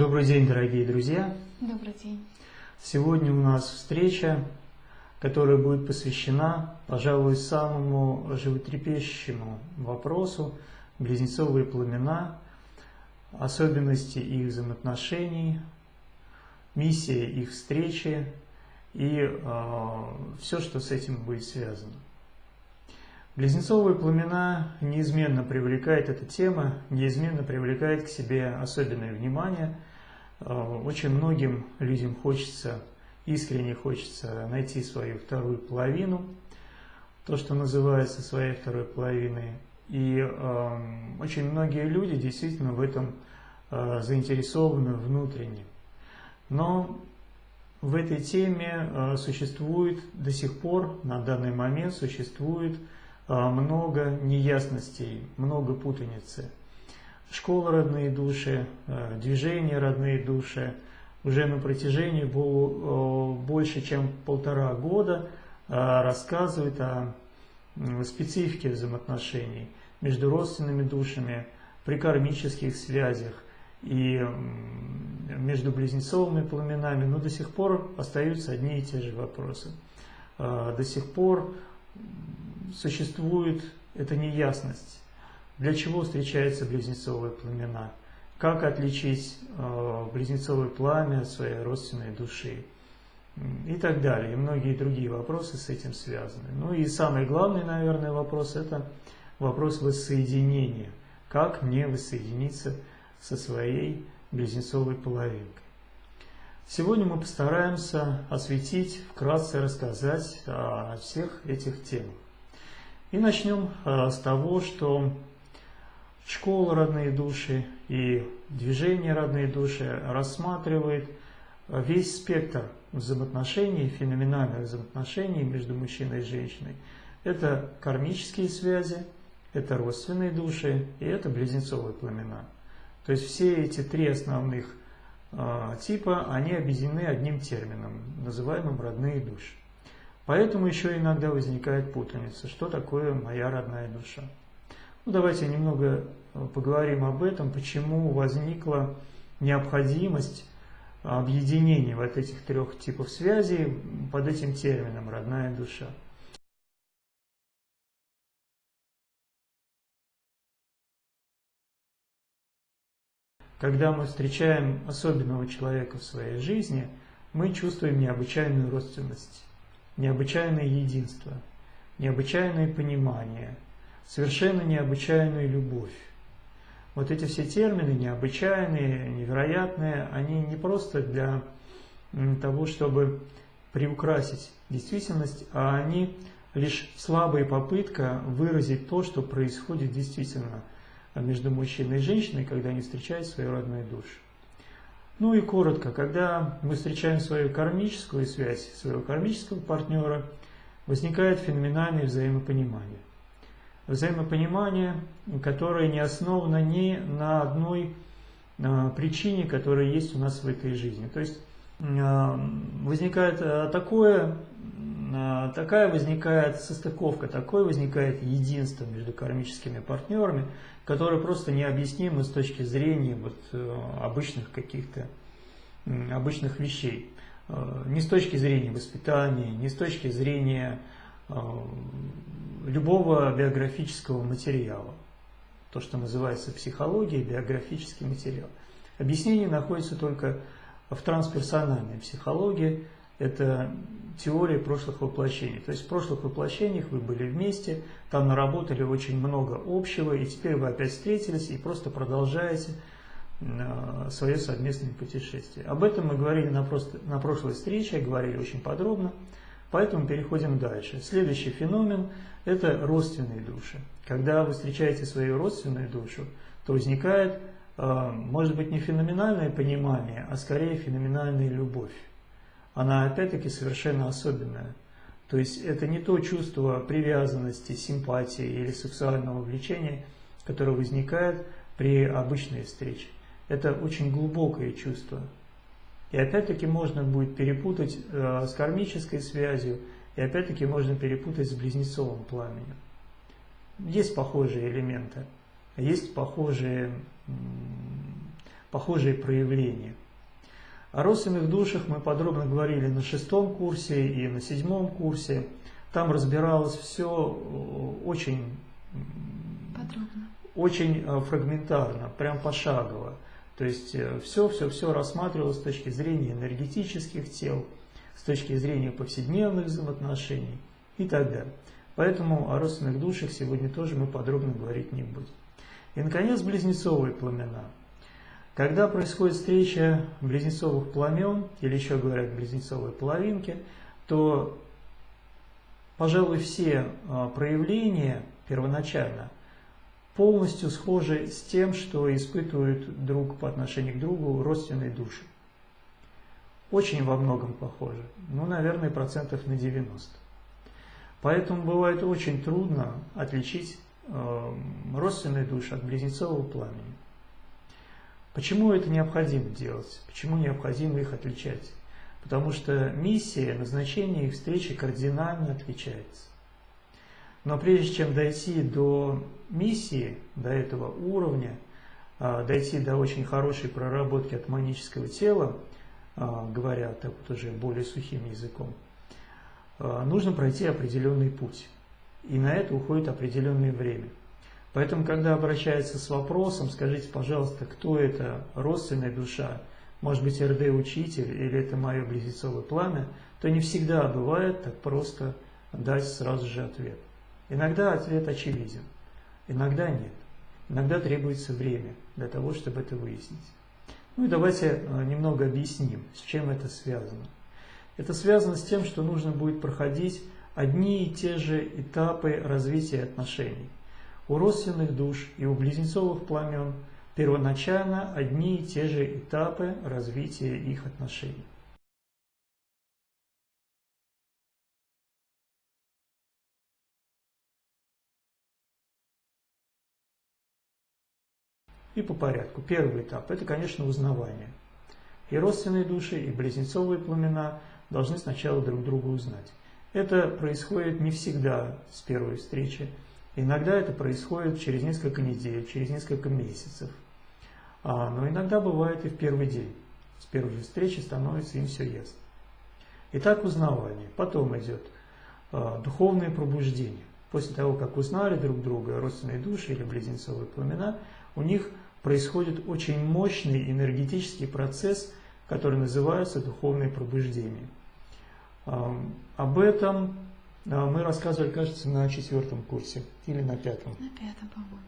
Добрый день, дорогие друзья! Добрый день! Сегодня у нас встреча, которая будет посвящена, пожалуй, самому животрепещущему вопросу близнецовые пламена, особенности их взаимоотношений, миссия их встречи и э, все, что с этим будет связано. Близнецовые пламена неизменно привлекает эта тема, неизменно привлекает к себе особенное внимание. Э, очень многим людям хочется, искренне хочется найти свою вторую половину, то, что называется своей второй половиной. И э, очень многие люди действительно в этом э, заинтересованы внутренне. Но в этой теме э, существует до сих пор, на данный момент существует а, много неясностей, много путаницы. Школа «Родные души», а, движение «Родные души» уже на протяжении больше чем полтора года а, рассказывает о специфике взаимоотношений между родственными душами, при кармических связях и между близнецовыми пламенами, но до сих пор остаются одни и те же вопросы. До сих пор существует эта неясность. Для чего встречаются близнецовые пламена? Как отличить э, близнецовое пламя от своей родственной души? И так далее. И многие другие вопросы с этим связаны. Ну и самый главный, наверное, вопрос – это вопрос воссоединения. Как мне воссоединиться со своей близнецовой половинкой? Сегодня мы постараемся осветить, вкратце рассказать о всех этих темах. И начнем э, с того, что школа «Родные души» и движение «Родные души» рассматривает весь спектр взаимоотношений, феноменальных взаимоотношений между мужчиной и женщиной. Это кармические связи, это родственные души и это близнецовые пламена. То есть все эти три основных э, типа, они объединены одним термином, называемым родные души. Поэтому еще иногда возникает путаница, что такое моя родная душа. Ну, давайте немного э, поговорим об этом, почему возникла необходимость объединения вот этих трех типов связей под этим термином «родная душа». Когда мы встречаем особенного человека в своей жизни, мы чувствуем необычайную родственность необычайное единство, необычайное понимание, совершенно необычайную любовь. Вот эти все термины, необычайные, невероятные, они не просто для того, чтобы приукрасить действительность, а они лишь слабая попытка выразить то, что происходит действительно между мужчиной и женщиной, когда они встречают свою родную душу. Ну и коротко, когда мы встречаем свою кармическую связь, своего кармического партнера, возникает феноменальное взаимопонимание. Взаимопонимание, которое не основано ни на одной а, причине, которая есть у нас в этой жизни. То есть а, возникает а, такое, такая возникает состыковка, такое возникает единство между кармическими партнерами, которое просто необъяснимо с точки зрения вот, э, обычных каких-то обычных вещей. Э, не с точки зрения воспитания, не с точки зрения э, любого биографического материала. То, что называется психологией, биографический материал. Объяснение находится только в трансперсональной психологии. Это теория прошлых воплощений. То есть в прошлых воплощениях вы были вместе, там наработали очень много общего, и теперь вы опять встретились и просто продолжаете свое совместное путешествие. Об этом мы говорили на, просто, на прошлой встрече, говорили очень подробно, поэтому переходим дальше. Следующий феномен – это родственные души. Когда вы встречаете свою родственную душу, то возникает, а, может быть, не феноменальное понимание, а скорее феноменальная любовь. Она опять-таки совершенно особенная. То есть это не то чувство привязанности, симпатии или сексуального влечения, которое возникает при обычной встрече. Это очень глубокое чувство. И опять-таки можно будет перепутать э, с кармической связью, и опять-таки можно перепутать с близнецовым пламенем. Есть похожие элементы, есть похожие похожие проявления. О родственных душах мы подробно говорили на шестом курсе и на седьмом курсе. Там разбиралось все э, очень подробно, очень э, фрагментарно, прям пошагово. То есть все-все-все рассматривалось с точки зрения энергетических тел, с точки зрения повседневных взаимоотношений и так далее. Поэтому о родственных душах сегодня тоже мы подробно говорить не будем. И, наконец, близнецовые пламена. Когда происходит встреча близнецовых пламен, или еще говорят близнецовые половинки, то, пожалуй, все а, проявления первоначально полностью схожи с тем, что испытывают друг по отношению к другу родственные души. Очень во многом похожи, ну, наверное, процентов на 90. Поэтому бывает очень трудно отличить э, родственные души от близнецового пламени. Почему это необходимо делать? Почему необходимо их отличать? Потому что миссия, назначение их встречи кардинально отличается. Но прежде чем дойти до миссии, до этого уровня, э, дойти до очень хорошей проработки атманического тела, э, говоря так вот уже более сухим языком, Э, нужно пройти определенный путь. И на это уходит определенное время. Поэтому, когда обращается с вопросом, скажите, пожалуйста, кто это, родственная душа, может быть, РД-учитель или это мое близнецовое пламя, то не всегда бывает так просто дать сразу же ответ. Иногда ответ очевиден, иногда нет. Иногда требуется время для того, чтобы это выяснить. Ну и давайте э, немного объясним, с чем это связано. Это связано с тем, что нужно будет проходить одни и те же этапы развития отношений. У родственных душ и у близнецовых пламен первоначально одни и те же этапы развития их отношений. И по порядку. Первый этап – это, конечно, узнавание. И родственные души, и близнецовые пламена должны сначала друг друга узнать. Это происходит не всегда с первой встречи. Иногда это происходит через несколько недель, через несколько месяцев. А, но иногда бывает и в первый день. С первой встречи становится им все ясно. Итак, узнавание. Потом идет а, духовное пробуждение. После того, как узнали друг друга родственные души или близнецовые пламена, у них происходит очень мощный энергетический процесс, который называется духовное пробуждение. Об этом а, мы рассказывали, кажется, на четвертом курсе или на пятом. На пятом, по-моему.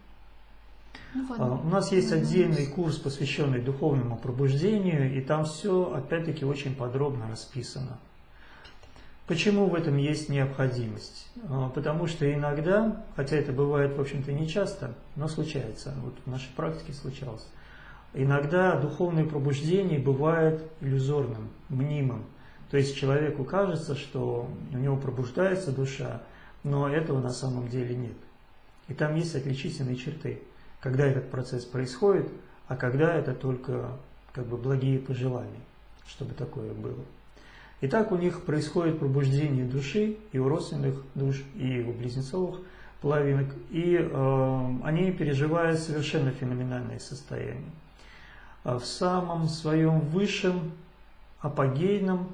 Ну, вот, а, У нас есть отдельный курс, посвященный духовному пробуждению, и там все, опять-таки, очень подробно расписано. Почему в этом есть необходимость? А, потому что иногда, хотя это бывает, в общем-то, не часто, но случается, вот в нашей практике случалось, иногда духовное пробуждение бывает иллюзорным, мнимым. То есть человеку кажется, что у него пробуждается душа, но этого на самом деле нет. И там есть отличительные черты, когда этот процесс происходит, а когда это только как бы благие пожелания, чтобы такое было. Итак, у них происходит пробуждение души и у родственных душ, и у близнецовых половинок, и э, они переживают совершенно феноменальное состояние. А в самом своем высшем, апогейном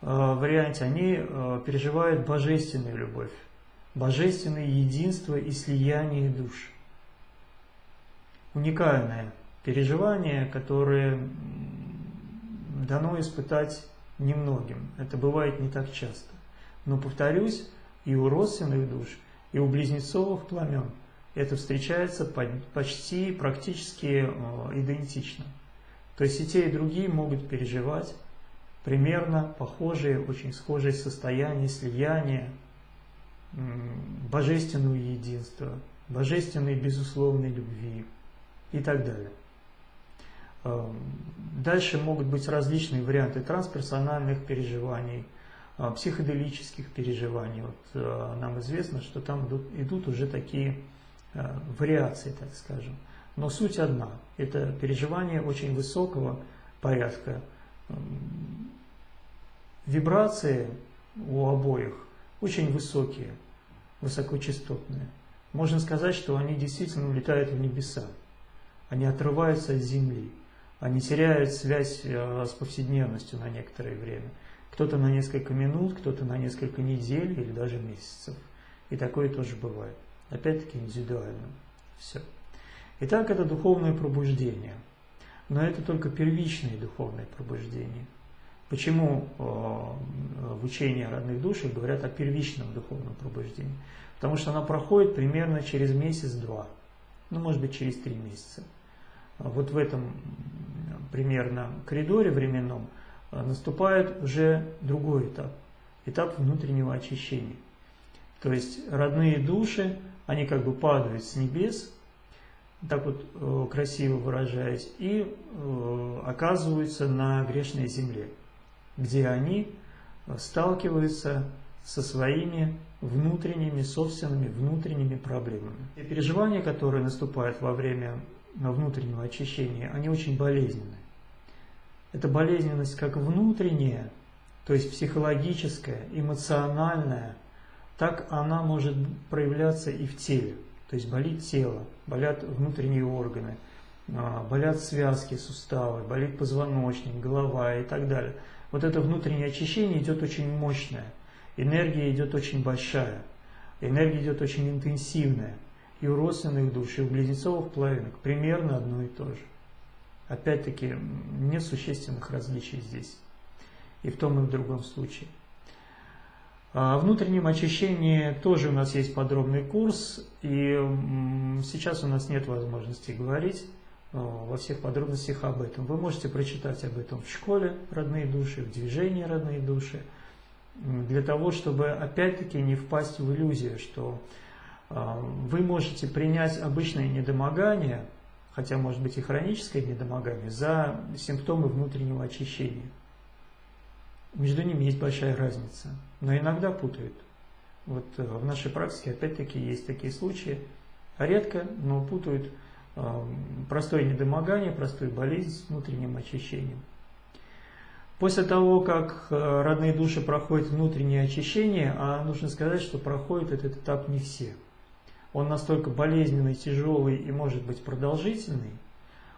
Э, варианте они э, переживают божественную любовь, божественное единство и слияние душ. Уникальное переживание, которое дано испытать немногим. Это бывает не так часто. Но, повторюсь, и у родственных душ, и у близнецовых пламен это встречается почти, практически э, идентично. То есть и те, и другие могут переживать примерно похожие, очень схожие состояния слияния, божественного единства, божественной безусловной любви и так далее. Эм, дальше могут быть различные варианты трансперсональных переживаний, э, психоделических переживаний. Вот э, нам известно, что там идут, идут уже такие э, вариации, так скажем. Но суть одна. Это переживание очень высокого порядка, эм, Вибрации у обоих очень высокие, высокочастотные. Можно сказать, что они действительно улетают в небеса. Они отрываются от земли. Они теряют связь э, с повседневностью на некоторое время. Кто-то на несколько минут, кто-то на несколько недель или даже месяцев. И такое тоже бывает. Опять-таки индивидуально. Все. Итак, это духовное пробуждение. Но это только первичное духовное пробуждение. Почему э, в учении о родных душах говорят о первичном духовном пробуждении? Потому что оно проходит примерно через месяц-два, ну, может быть, через три месяца. Вот в этом примерно коридоре временном э, наступает уже другой этап, этап внутреннего очищения. То есть родные души, они как бы падают с небес, так вот э, красиво выражаясь, и э, оказываются на грешной земле, где они сталкиваются со своими внутренними, собственными внутренними проблемами. И переживания, которые наступают во время внутреннего очищения, они очень болезненны. Это болезненность как внутренняя, то есть психологическая, эмоциональная, так она может проявляться и в теле. То есть болит тело, болят внутренние органы, а, болят связки, суставы, болит позвоночник, голова и так далее. Вот это внутреннее очищение идет очень мощное, энергия идет очень большая, энергия идет очень интенсивная. И у родственных душ, и у близнецовых половинок примерно одно и то же. Опять-таки, нет существенных различий здесь, и в том, и в другом случае. О а внутреннем очищении тоже у нас есть подробный курс, и сейчас у нас нет возможности говорить э, во всех подробностях об этом. Вы можете прочитать об этом в школе «Родные души», в движении «Родные души», для того, чтобы опять-таки не впасть в иллюзию, что вы можете принять обычное недомогание, хотя может быть и хроническое недомогание, за симптомы внутреннего очищения. Между ними есть большая разница, но иногда путают. Вот э, в нашей практике опять-таки есть такие случаи, редко, но путают э, простое недомогание, простую болезнь с внутренним очищением. После того, как э, родные души проходят внутреннее очищение, а нужно сказать, что проходит этот этап не все. Он настолько болезненный, тяжелый и может быть продолжительный,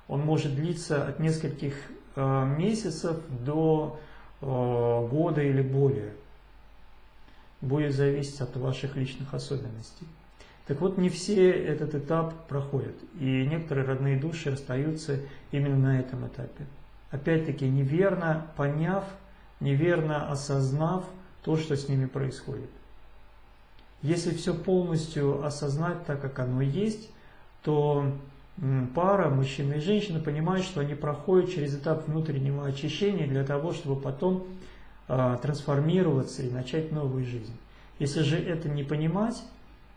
он может длиться от нескольких месяцев до Э, года или более. Будет зависеть от ваших личных особенностей. Так вот, не все этот этап проходят, и некоторые родные души остаются именно на этом этапе. Опять-таки, неверно поняв, неверно осознав то, что с ними происходит. Если все полностью осознать так, как оно есть, то пара, мужчина и женщина, понимают, что они проходят через этап внутреннего очищения для того, чтобы потом э, трансформироваться и начать новую жизнь. Если же это не понимать,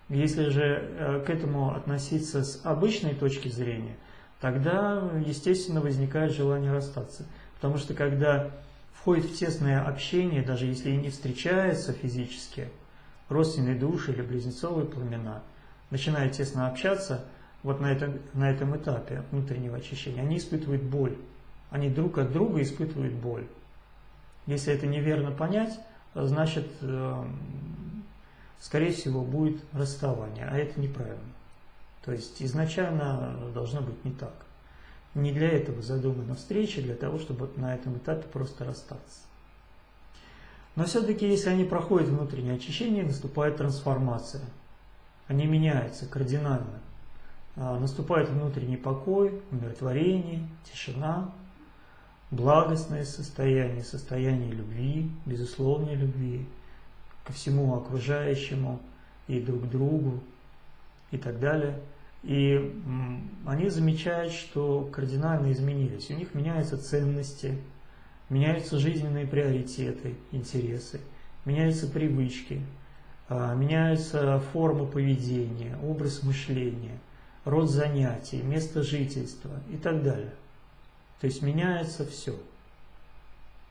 если же э, к этому относиться с обычной точки зрения, тогда, естественно, возникает желание расстаться. Потому что когда входит в тесное общение, даже если и не встречаются физически, родственные души или близнецовые пламена, начинают тесно общаться – вот на этом, на этом этапе внутреннего очищения, они испытывают боль. Они друг от друга испытывают боль. Если это неверно понять, значит, э, скорее всего, будет расставание, а это неправильно. То есть изначально должно быть не так. Не для этого задумана встреча, для того, чтобы на этом этапе просто расстаться. Но все-таки, если они проходят внутреннее очищение, наступает трансформация. Они меняются кардинально. А, наступает внутренний покой, умиротворение, тишина, благостное состояние, состояние любви, безусловной любви ко всему окружающему и друг другу и так далее. И они замечают, что кардинально изменились. У них меняются ценности, меняются жизненные приоритеты, интересы, меняются привычки, а, меняются формы поведения, образ мышления – род занятий, место жительства и так далее. То есть меняется все.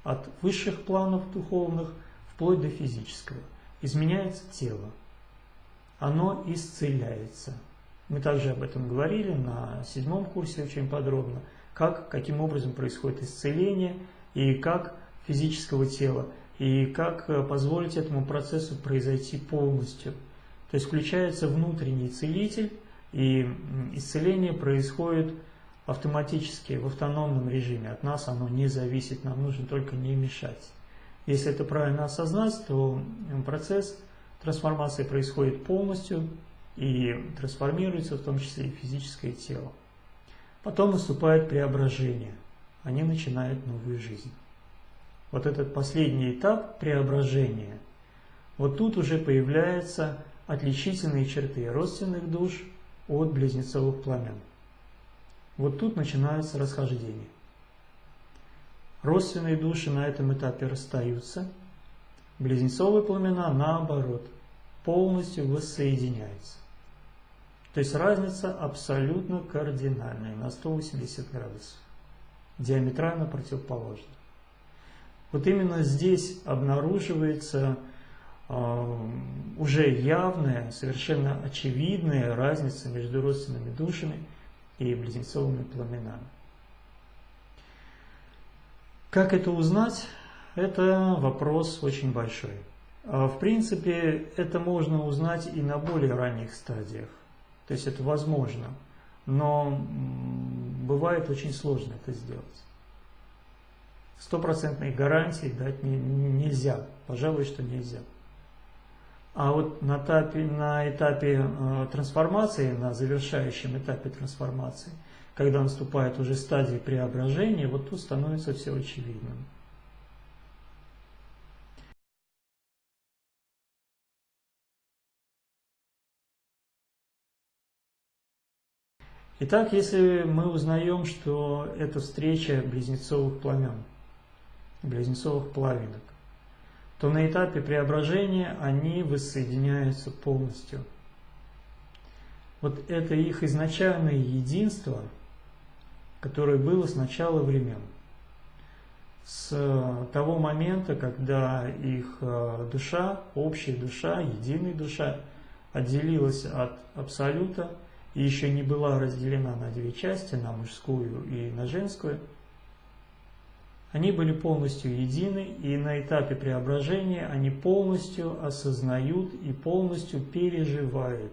От высших планов духовных вплоть до физического. Изменяется тело. Оно исцеляется. Мы также об этом говорили на седьмом курсе очень подробно, как, каким образом происходит исцеление и как физического тела, и как э, позволить этому процессу произойти полностью. То есть включается внутренний целитель, и исцеление происходит автоматически в автономном режиме. От нас оно не зависит, нам нужно только не мешать. Если это правильно осознать, то процесс трансформации происходит полностью и трансформируется в том числе и физическое тело. Потом наступает преображение. Они начинают новую жизнь. Вот этот последний этап преображения, вот тут уже появляются отличительные черты родственных душ от близнецовых пламен. Вот тут начинается расхождение. Родственные души на этом этапе расстаются, близнецовые пламена наоборот полностью воссоединяются. То есть разница абсолютно кардинальная, на 180 градусов, диаметрально противоположна. Вот именно здесь обнаруживается э, уже явная, совершенно очевидная разница между родственными душами и близнецовыми пламенами. Как это узнать? Это вопрос очень большой. А, в принципе, это можно узнать и на более ранних стадиях. То есть это возможно. Но бывает очень сложно это сделать. Стопроцентной гарантии дать не, нельзя. Пожалуй, что нельзя. А вот на этапе, на этапе э, трансформации, на завершающем этапе трансформации, когда наступает уже стадия преображения, вот тут становится все очевидным. Итак, если мы узнаем, что это встреча близнецовых пламен, близнецовых половинок, то на этапе преображения они воссоединяются полностью. Вот это их изначальное единство, которое было с начала времен. С того момента, когда их э, душа, общая душа, единая душа отделилась от Абсолюта – и еще не была разделена на две части, на мужскую и на женскую, они были полностью едины, и на этапе преображения они полностью осознают и полностью переживают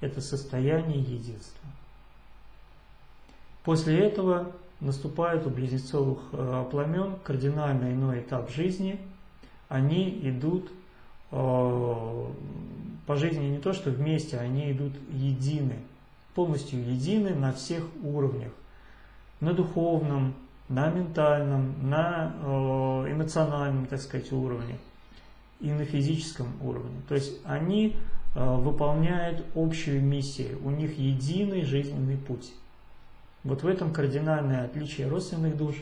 это состояние единства. После этого наступает у близнецовых э, пламен кардинально иной этап жизни. Они идут э, по жизни не то, что вместе, они идут едины, полностью едины на всех уровнях. На духовном, на ментальном, на э, эмоциональном, так сказать, уровне и на физическом уровне. То есть они э, выполняют общую миссию, у них единый жизненный путь. Вот в этом кардинальное отличие родственных душ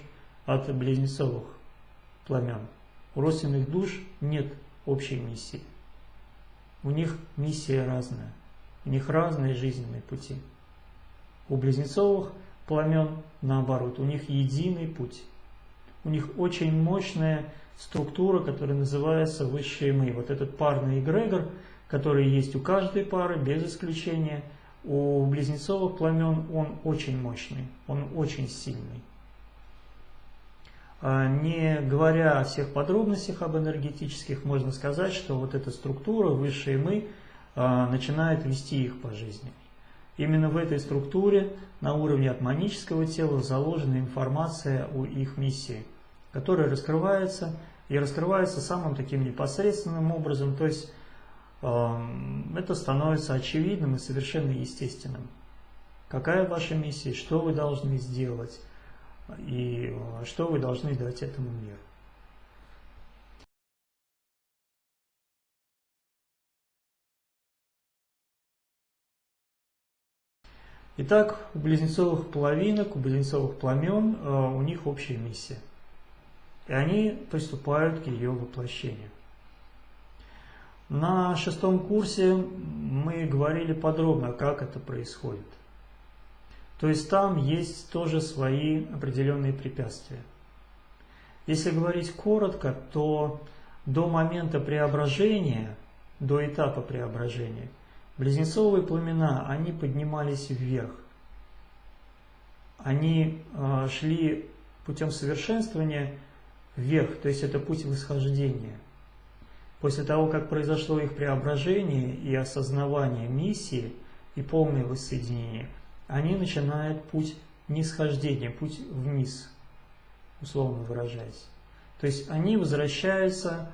от близнецовых пламен. У родственных душ нет общей миссии. У них миссия разная, у них разные жизненные пути. У близнецовых пламен наоборот, у них единый путь. У них очень мощная структура, которая называется высшие мы. Вот этот парный эгрегор, который есть у каждой пары, без исключения, у близнецовых пламен он очень мощный, он очень сильный. А, не говоря о всех подробностях об энергетических, можно сказать, что вот эта структура, высшие мы, начинает вести их по жизни. Именно в этой структуре на уровне атманического тела заложена информация о их миссии, которая раскрывается и раскрывается самым таким непосредственным образом, то есть э, это становится очевидным и совершенно естественным. Какая ваша миссия, что вы должны сделать, и э, что вы должны дать этому миру. Итак, у близнецовых половинок, у близнецовых пламен э, у них общая миссия. И они приступают к ее воплощению. На шестом курсе мы говорили подробно, как это происходит. То есть там есть тоже свои определенные препятствия. Если говорить коротко, то до момента преображения, до этапа преображения, близнецовые пламена, они поднимались вверх. Они э, шли путем совершенствования вверх, то есть это путь восхождения. После того, как произошло их преображение и осознавание миссии и полное воссоединение – они начинают путь нисхождения, путь вниз, условно выражаясь. То есть они возвращаются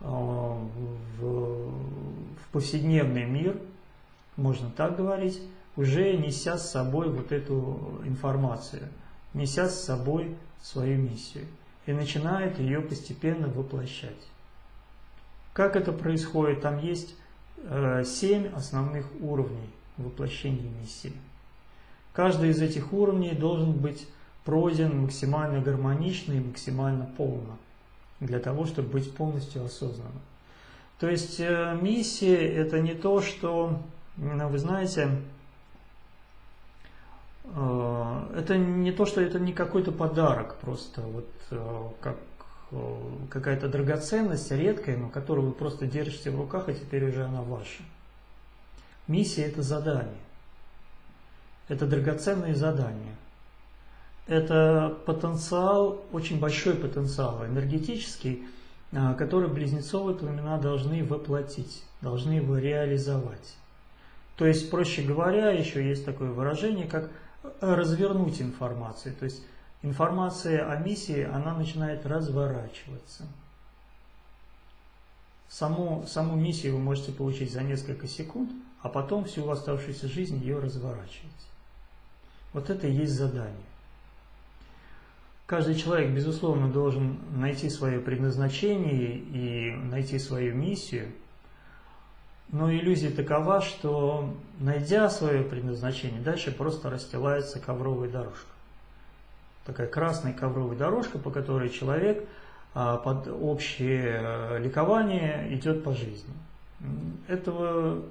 э, в, в повседневный мир, можно так говорить, уже неся с собой вот эту информацию, неся с собой свою миссию и начинает ее постепенно воплощать. Как это происходит? Там есть э, семь основных уровней воплощения миссии. Каждый из этих уровней должен быть пройден максимально гармонично и максимально полно для того, чтобы быть полностью осознанным. То есть э, миссия – это не то, что, вы знаете, э, это не то, что это не какой-то подарок просто, вот э, как какая-то драгоценность редкая, но которую вы просто держите в руках, и теперь уже она ваша. Миссия – это задание. Это драгоценные задания – это потенциал, очень большой потенциал энергетический, который близнецовые племена должны воплотить, должны его реализовать. То есть, проще говоря, еще есть такое выражение, как развернуть информацию. То есть, информация о миссии, она начинает разворачиваться. Саму, саму миссию вы можете получить за несколько секунд, а потом всю оставшуюся жизнь ее разворачивать. Вот это и есть задание. Каждый человек, безусловно, должен найти свое предназначение и найти свою миссию. Но иллюзия такова, что найдя свое предназначение, дальше просто расстилается ковровая дорожка. Такая красная ковровая дорожка, по которой человек а, под общее э, ликование идет по жизни. Этого,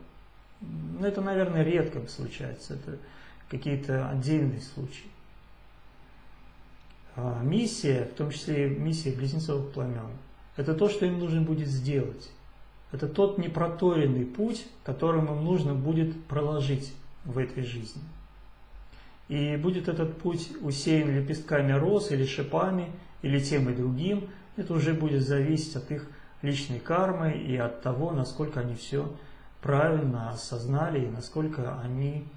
ну, это, наверное, редко случается. Это какие-то отдельные случаи. А, миссия, в том числе миссия близнецовых пламен, это то, что им нужно будет сделать. Это тот непроторенный путь, которым им нужно будет проложить в этой жизни. И будет этот путь усеян лепестками роз или шипами, или тем и другим, это уже будет зависеть от их личной кармы и от того, насколько они все правильно осознали и насколько они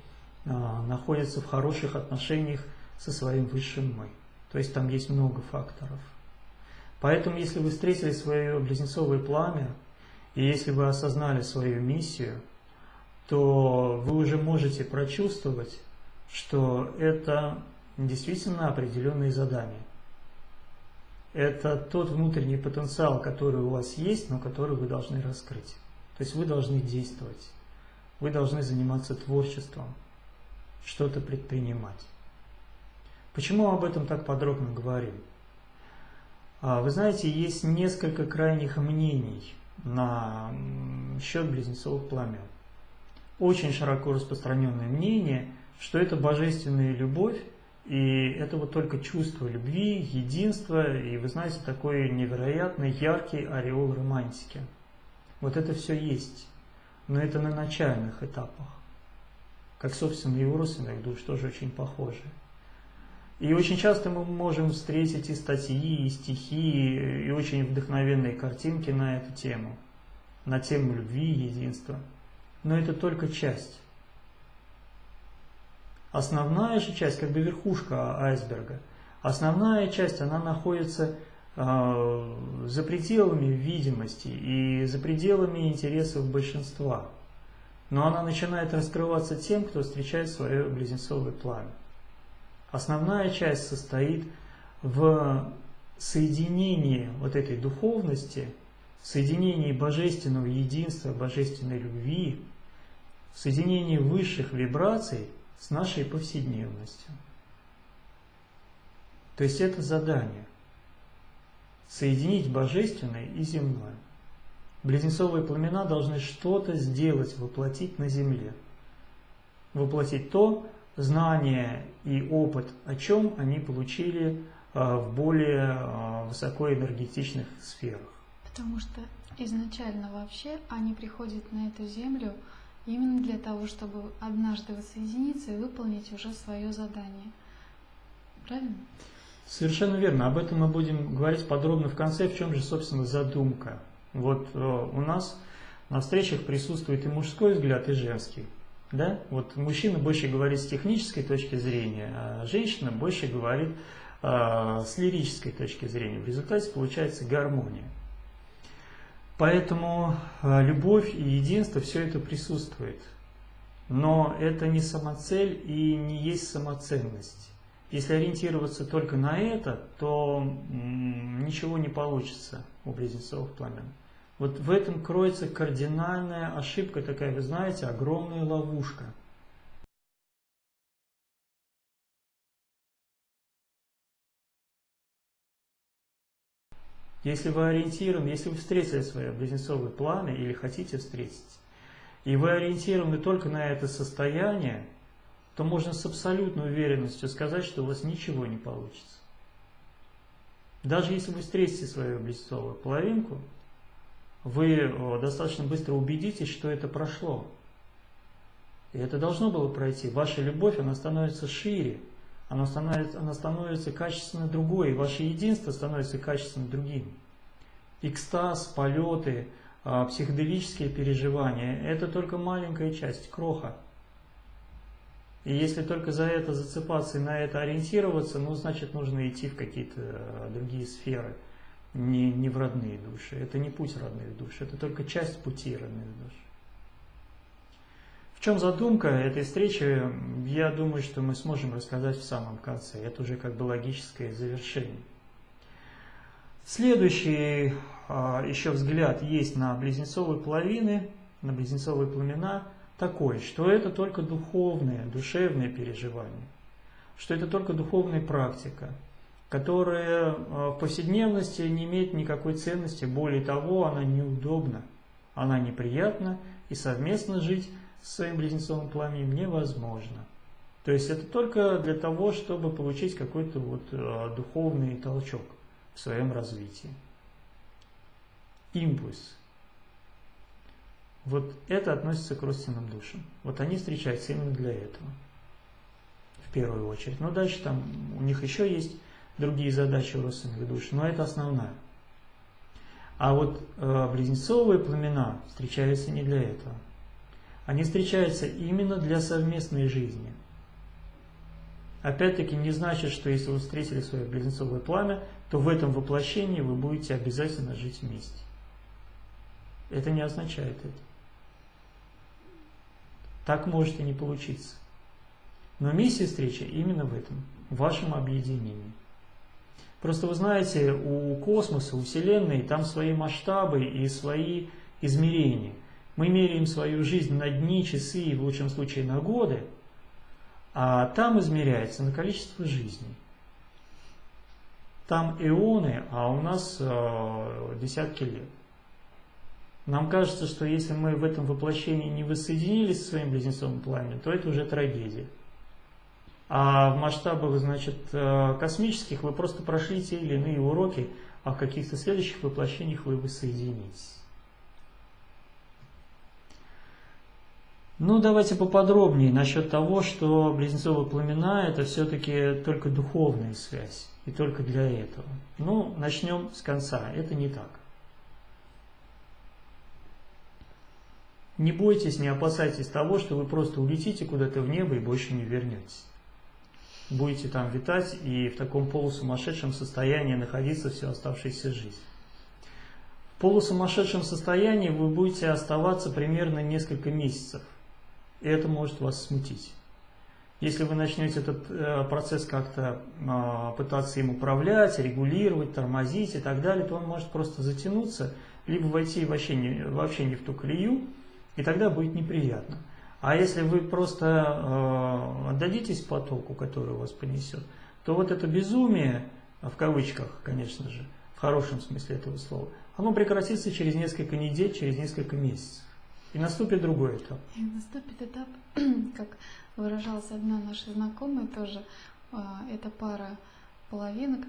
а, находятся в хороших отношениях со своим высшим «мы». То есть там есть много факторов. Поэтому, если вы встретили свое близнецовое пламя, и если вы осознали свою миссию, то вы уже можете прочувствовать, что это действительно определенные задания. Это тот внутренний потенциал, который у вас есть, но который вы должны раскрыть. То есть вы должны действовать, вы должны заниматься творчеством, что-то предпринимать. Почему об этом так подробно говорим? А, вы знаете, есть несколько крайних мнений на счет близнецовых пламен. Очень широко распространенное мнение, что это божественная любовь, и это вот только чувство любви, единства, и вы знаете, такой невероятно яркий ореол романтики. Вот это все есть, но это на начальных этапах. Как, собственно, и у родственных душ тоже очень похоже. И очень часто мы можем встретить и статьи, и стихи, и очень вдохновенные картинки на эту тему, на тему любви и единства. Но это только часть. Основная же часть, как бы верхушка айсберга, основная часть, она находится э, за пределами видимости и за пределами интересов большинства. Но она начинает раскрываться тем, кто встречает свое близнецовое пламя. Основная часть состоит в соединении вот этой духовности, в соединении божественного единства, божественной любви, в соединении высших вибраций с нашей повседневностью. То есть это задание – соединить божественное и земное. Близнецовые пламена должны что-то сделать, воплотить на земле. Воплотить то, знания и опыт, о чем они получили а, в более а, высокоэнергетичных сферах. Потому что изначально вообще они приходят на эту землю именно для того, чтобы однажды воссоединиться и выполнить уже свое задание. Правильно? Совершенно верно. Об этом мы будем говорить подробно в конце, в чем же, собственно, задумка. Вот э, у нас на встречах присутствует и мужской взгляд, и женский. Да? Вот мужчина больше говорит с технической точки зрения, а женщина больше говорит э, с лирической точки зрения. В результате получается гармония. Поэтому э, любовь и единство, все это присутствует. Но это не самоцель и не есть самоценность. Если ориентироваться только на это, то ничего не получится у близнецовых пламен. Вот в этом кроется кардинальная ошибка такая, вы знаете, огромная ловушка. Если вы ориентированы, если вы встретили свое близнецовое пламя или хотите встретить, и вы ориентированы только на это состояние, то можно с абсолютной уверенностью сказать, что у вас ничего не получится. Даже если вы встретите свою близнецовую половинку, вы достаточно быстро убедитесь, что это прошло. И это должно было пройти. Ваша любовь, она становится шире, она становится, она становится качественно другой, ваше единство становится качественно другим. Экстаз, полеты, а, психоделические переживания – это только маленькая часть, кроха. И если только за это зацепаться и на это ориентироваться, ну, значит, нужно идти в какие-то а, другие сферы – не, не в родные души. Это не путь родных душ, это только часть пути родных душ. В чем задумка этой встречи, я думаю, что мы сможем рассказать в самом конце. Это уже как бы логическое завершение. Следующий а, еще взгляд есть на близнецовые половины, на близнецовые пламена, такой, что это только духовное, душевное переживание, что это только духовная практика – которая э, в повседневности не имеет никакой ценности, более того, она неудобна, она неприятна, и совместно жить с своим близнецовым пламенем невозможно. То есть это только для того, чтобы получить какой-то вот э, духовный толчок в своем развитии. Импульс. Вот это относится к родственным душам. Вот они встречаются именно для этого. В первую очередь. Но дальше там у них еще есть другие задачи у родственных душ, но это основная. А вот э, близнецовые пламена встречаются не для этого. Они встречаются именно для совместной жизни. Опять-таки не значит, что если вы встретили свое близнецовое пламя, то в этом воплощении вы будете обязательно жить вместе. Это не означает это. Так может и не получиться. Но миссия встречи именно в этом, в вашем объединении. Просто вы знаете, у космоса, у Вселенной, там свои масштабы и свои измерения. Мы меряем свою жизнь на дни, часы и в лучшем случае на годы, а там измеряется на количество жизней. Там эоны, а у нас э, десятки лет. Нам кажется, что если мы в этом воплощении не воссоединились со своим близнецовым пламенем, то это уже трагедия. А в масштабах значит, э, космических вы просто прошли те или иные уроки, а в каких-то следующих воплощениях вы воссоединитесь. Ну, давайте поподробнее насчет того, что близнецовые пламена – это все-таки только духовная связь, и только для этого. Ну, начнем с конца. Это не так. Не бойтесь, не опасайтесь того, что вы просто улетите куда-то в небо и больше не вернетесь будете там витать и в таком полусумасшедшем состоянии находиться всю оставшуюся жизнь. В полусумасшедшем состоянии вы будете оставаться примерно несколько месяцев, и это может вас смутить. Если вы начнете этот э, процесс как-то э, пытаться им управлять, регулировать, тормозить и так далее, то он может просто затянуться, либо войти вообще не, вообще не в ту колею, и тогда будет неприятно. А если вы просто э, отдадитесь потоку, который вас понесет, то вот это безумие, в кавычках, конечно же, в хорошем смысле этого слова, оно прекратится через несколько недель, через несколько месяцев. И наступит другой этап. И наступит этап, как выражалась одна наша знакомая тоже, э, это пара половинок,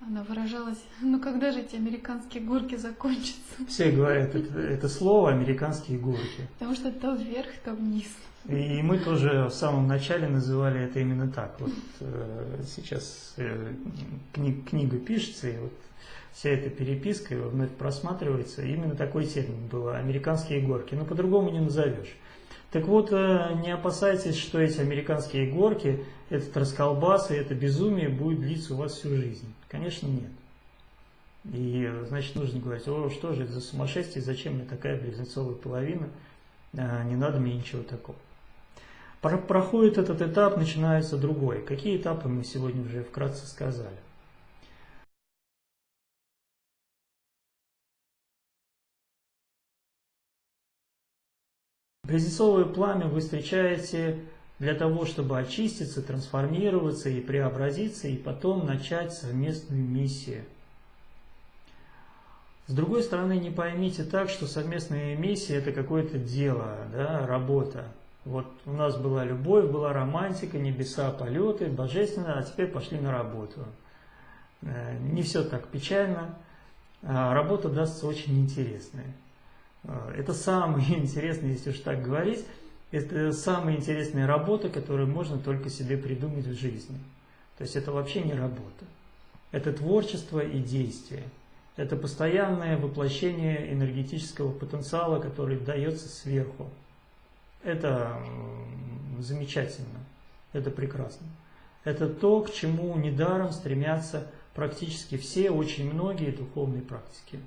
она выражалась, ну когда же эти американские горки закончатся? Все говорят это, это слово «американские горки». Потому что то вверх, то вниз. И мы тоже в самом начале называли это именно так. Вот э, сейчас э, кни, книга пишется, и вот вся эта переписка вновь просматривается. Именно такой термин был – американские горки. Но по-другому не назовешь. Так вот, э, не опасайтесь, что эти американские горки, этот расколбас и это безумие будет длиться у вас всю жизнь. Конечно, нет. И, значит, нужно говорить, о, что же это за сумасшествие, зачем мне такая близнецовая половина, а, не надо мне ничего такого. Проходит этот этап, начинается другой. Какие этапы мы сегодня уже вкратце сказали. Близнецовое пламя вы встречаете для того, чтобы очиститься, трансформироваться и преобразиться, и потом начать совместную миссию – с другой стороны, не поймите так, что совместная миссия – это какое-то дело, да, работа. Вот у нас была любовь, была романтика, небеса, полеты, божественно, а теперь пошли на работу. Э, не все так печально, а работа дастся очень интересная. Э, это самое интересное, если уж так говорить, это самая интересная работа, которую можно только себе придумать в жизни. То есть это вообще не работа. Это творчество и действие – это постоянное воплощение энергетического потенциала, который дается сверху. Это замечательно, это прекрасно. Это то, к чему недаром стремятся практически все, очень многие духовные практики.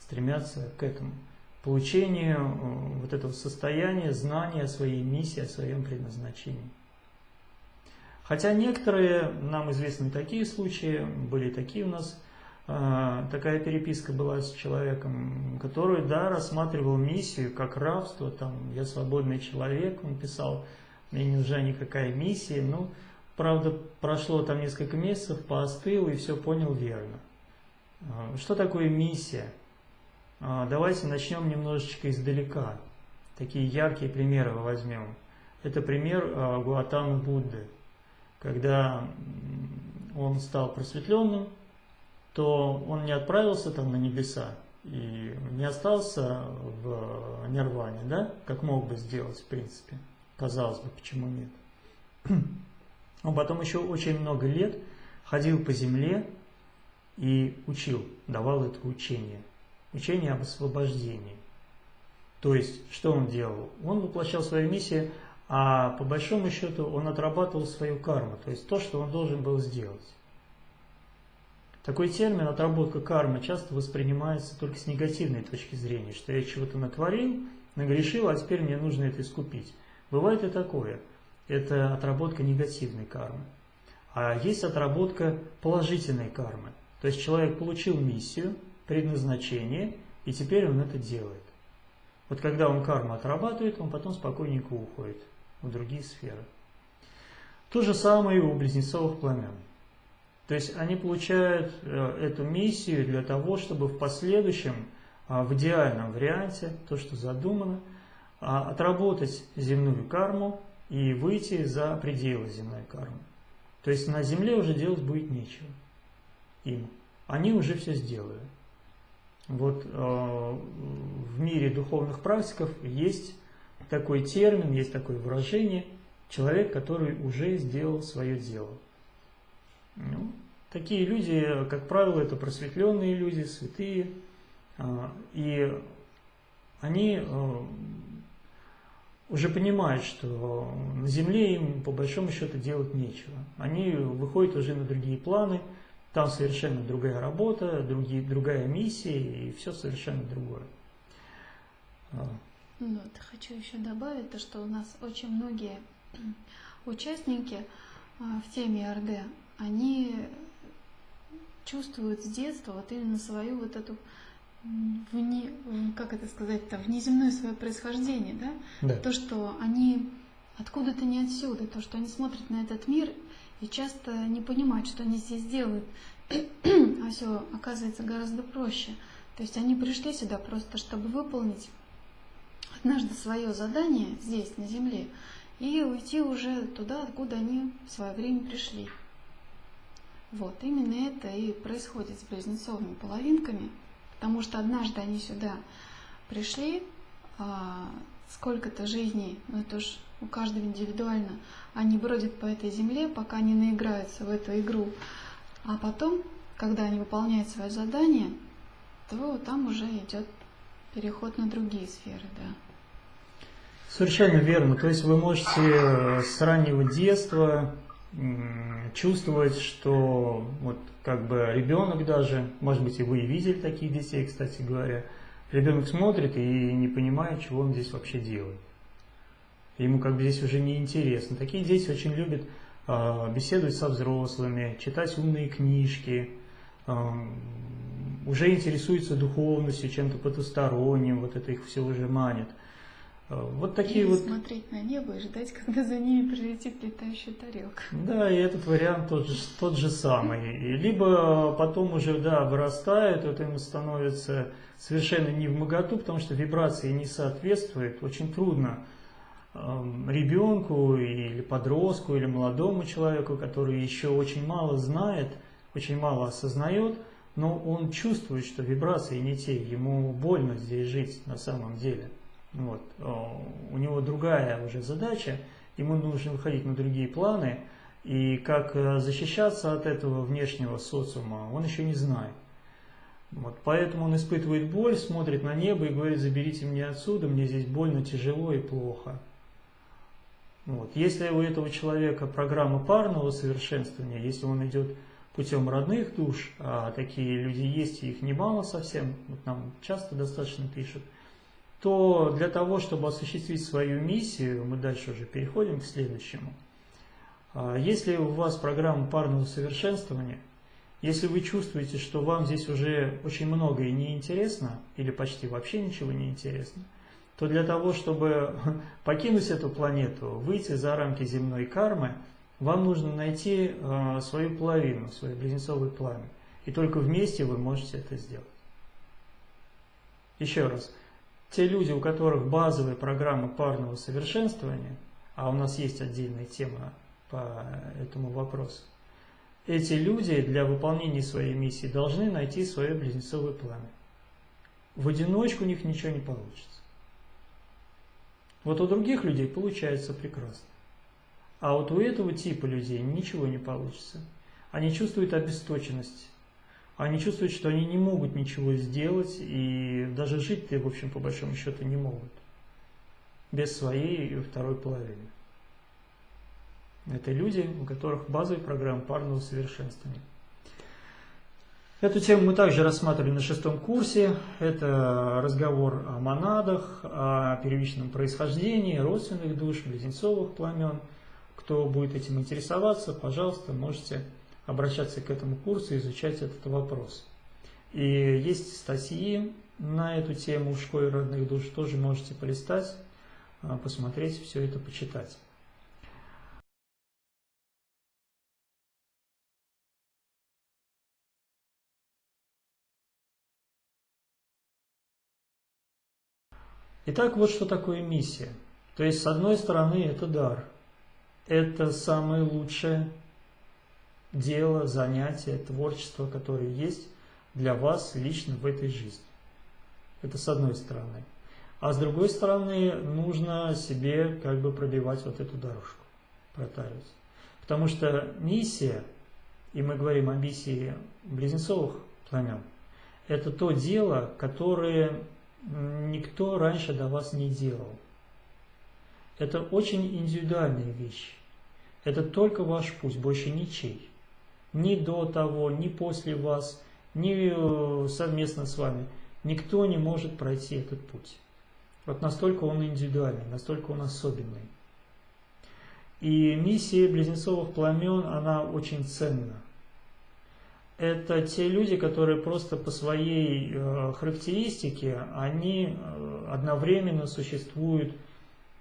Стремятся к этому. Получению э, вот этого состояния, знания о своей миссии, о своем предназначении. Хотя некоторые, нам известны такие случаи, были такие у нас а, такая переписка была с человеком, который, да, рассматривал миссию как рабство, там, я свободный человек, он писал, мне не нужна никакая миссия, ну, правда, прошло там несколько месяцев, поостыл и все понял верно. А, что такое миссия? А, давайте начнем немножечко издалека. Такие яркие примеры возьмем. Это пример Гуатамы Будды, когда он стал просветленным, то он не отправился там на небеса и не остался в нирване, да, как мог бы сделать, в принципе. Казалось бы, почему нет. Он потом еще очень много лет ходил по земле и учил, давал это учение. Учение об освобождении. То есть, что он делал? Он воплощал свою миссию, а по большому счету он отрабатывал свою карму, то есть то, что он должен был сделать. Такой термин «отработка кармы» часто воспринимается только с негативной точки зрения, что я чего-то натворил, нагрешил, а теперь мне нужно это искупить. Бывает и такое. Это отработка негативной кармы. А есть отработка положительной кармы. То есть человек получил миссию, предназначение, и теперь он это делает. Вот когда он карму отрабатывает, он потом спокойненько уходит в другие сферы. То же самое и у близнецовых пламен. То есть они получают э, эту миссию для того, чтобы в последующем, а, в идеальном варианте, то, что задумано, а, отработать земную карму и выйти за пределы земной кармы. То есть на земле уже делать будет нечего им. Они уже все сделали. Вот э, в мире духовных практиков есть такой термин, есть такое выражение «человек, который уже сделал свое дело». Ну, такие люди, как правило, это просветленные люди, святые, а, и они а, уже понимают, что на земле им по большому счету делать нечего. Они выходят уже на другие планы, там совершенно другая работа, другие, другая миссия и все совершенно другое. А. Ну, вот, хочу еще добавить то, что у нас очень многие участники в теме РД, они чувствуют с детства вот именно свою вот эту вне, как это сказать-то, внеземное свое происхождение, да? да? То, что они откуда-то не отсюда, то, что они смотрят на этот мир и часто не понимают, что они здесь делают, а все оказывается гораздо проще. То есть они пришли сюда просто, чтобы выполнить однажды свое задание здесь, на Земле, и уйти уже туда, откуда они в свое время пришли. Вот, именно это и происходит с близнецовыми половинками, потому что однажды они сюда пришли, а, сколько-то жизней, ну это уж у каждого индивидуально, они бродят по этой земле, пока не наиграются в эту игру, а потом, когда они выполняют свое задание, то там уже идет переход на другие сферы, да. Совершенно верно. То есть вы можете с раннего детства чувствовать, что вот как бы ребенок даже, может быть и вы видели таких детей, кстати говоря, ребенок смотрит и не понимает, чего он здесь вообще делает. Ему как бы здесь уже не интересно. Такие дети очень любят э, беседовать со взрослыми, читать умные книжки, э, уже интересуются духовностью, чем-то потусторонним, вот это их все уже манит. Э, вот такие Или вот... смотреть на небо и ждать, когда за ними прилетит летающая тарелка. Да, и этот вариант тот же, тот же самый. И либо потом уже, да, вырастает, это ему становится совершенно не в моготу, потому что вибрации не соответствует. Очень трудно ребенку или подростку или молодому человеку, который еще очень мало знает, очень мало осознает, но он чувствует, что вибрации не те, ему больно здесь жить на самом деле. Вот. У него другая уже задача, ему нужно выходить на другие планы, и как э, защищаться от этого внешнего социума, он еще не знает. Вот, поэтому он испытывает боль, смотрит на небо и говорит, заберите меня отсюда, мне здесь больно, тяжело и плохо. Вот. Если у этого человека программа парного совершенствования, если он идет путем родных душ, а такие люди есть, и их немало совсем, вот нам часто достаточно пишут, то для того, чтобы осуществить свою миссию, мы дальше уже переходим к следующему. А, если у вас программа парного совершенствования, если вы чувствуете, что вам здесь уже очень многое неинтересно, или почти вообще ничего не интересно, то для того, чтобы покинуть эту планету, выйти за рамки земной кармы, вам нужно найти а, свою половину, свой близнецовый пламя. И только вместе вы можете это сделать. Еще раз те люди, у которых базовые программы парного совершенствования, а у нас есть отдельная тема по этому вопросу, эти люди для выполнения своей миссии должны найти свое близнецовое пламя. В одиночку у них ничего не получится. Вот у других людей получается прекрасно. А вот у этого типа людей ничего не получится. Они чувствуют обесточенность, они чувствуют, что они не могут ничего сделать, и даже жить-то, в общем, по большому счету, не могут. Без своей второй половины. Это люди, у которых базовая программа парного совершенствования. Эту тему мы также рассматривали на шестом курсе. Это разговор о монадах, о первичном происхождении, родственных душ, близнецовых пламен. Кто будет этим интересоваться, пожалуйста, можете обращаться к этому курсу и изучать этот вопрос. И есть статьи на эту тему в школе родных душ, тоже можете полистать, а, посмотреть, все это почитать. Итак, вот что такое миссия. То есть, с одной стороны, это дар. Это самое лучшее дело, занятие, творчество, которое есть для вас лично в этой жизни. Это с одной стороны. А с другой стороны, нужно себе как бы пробивать вот эту дорожку, протаривать. Потому что миссия, и мы говорим о миссии близнецовых пламен, это то дело, которое никто раньше до вас не делал. Это очень индивидуальная вещь. Это только ваш путь, больше ничей ни до того, ни после вас, ни э, совместно с вами. Никто не может пройти этот путь. Вот настолько он индивидуальный, настолько он особенный. И миссия близнецовых пламен, она очень ценна. Это те люди, которые просто по своей э, характеристике, они э, одновременно существуют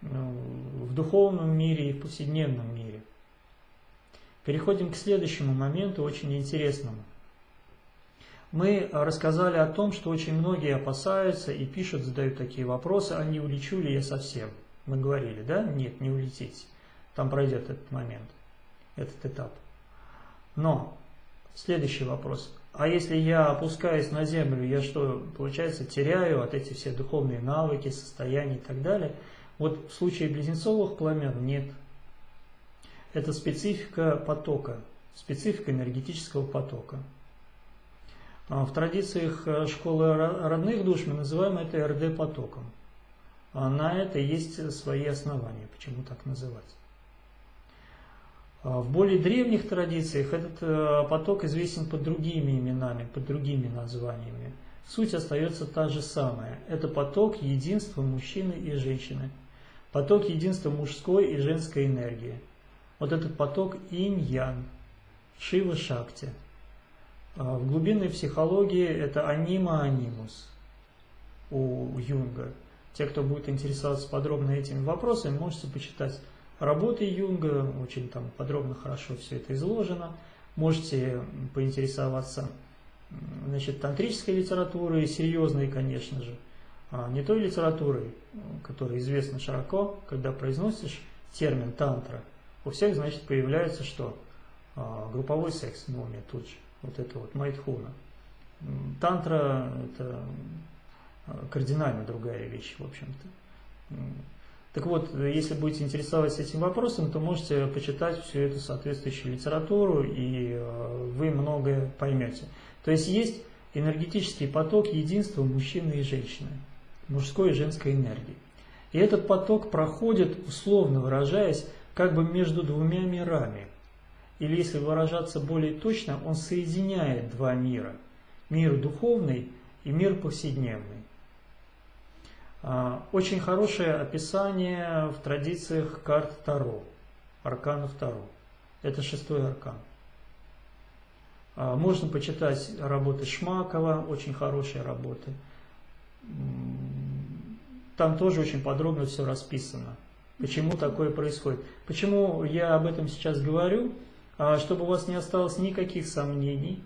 в духовном мире и в повседневном мире. Переходим к следующему моменту, очень интересному. Мы рассказали о том, что очень многие опасаются и пишут, задают такие вопросы, а не улечу ли я совсем? Мы говорили, да? Нет, не улетите. Там пройдет этот момент, этот этап. Но следующий вопрос. А если я опускаюсь на землю, я что, получается, теряю от этих все духовные навыки, состояния и так далее? Вот в случае близнецовых пламен нет это специфика потока, специфика энергетического потока. А в традициях э, школы родных душ мы называем это РД-потоком. а на это есть свои основания, почему так называть. А в более древних традициях этот э, поток известен под другими именами, под другими названиями. Суть остается та же самая. Это поток единства мужчины и женщины. Поток единства мужской и женской энергии. Вот этот поток инь-ян, шива-шакти. А в глубинной психологии это анима-анимус у Юнга. Те, кто будет интересоваться подробно этими вопросами, можете почитать работы Юнга, очень там подробно, хорошо все это изложено. Можете поинтересоваться значит, тантрической литературой, серьезной, конечно же, а не той литературой, которая известна широко, когда произносишь термин тантра, у всех, значит, появляется что? А, групповой секс на уме тут же. Вот это вот майтхуна. Тантра – это а, кардинально другая вещь, в общем-то. Так вот, если будете интересоваться этим вопросом, то можете почитать всю эту соответствующую литературу, и э, вы многое поймете. То есть есть энергетический поток единства мужчины и женщины, мужской и женской энергии. И этот поток проходит, условно выражаясь, как бы между двумя мирами. Или если выражаться более точно, он соединяет два мира. Мир духовный и мир повседневный. А, очень хорошее описание в традициях карт Таро, арканов Таро. Это шестой аркан. А, можно почитать работы Шмакова, очень хорошие работы. Там тоже очень подробно все расписано. Почему такое происходит? Почему я об этом сейчас говорю? А, чтобы у вас не осталось никаких сомнений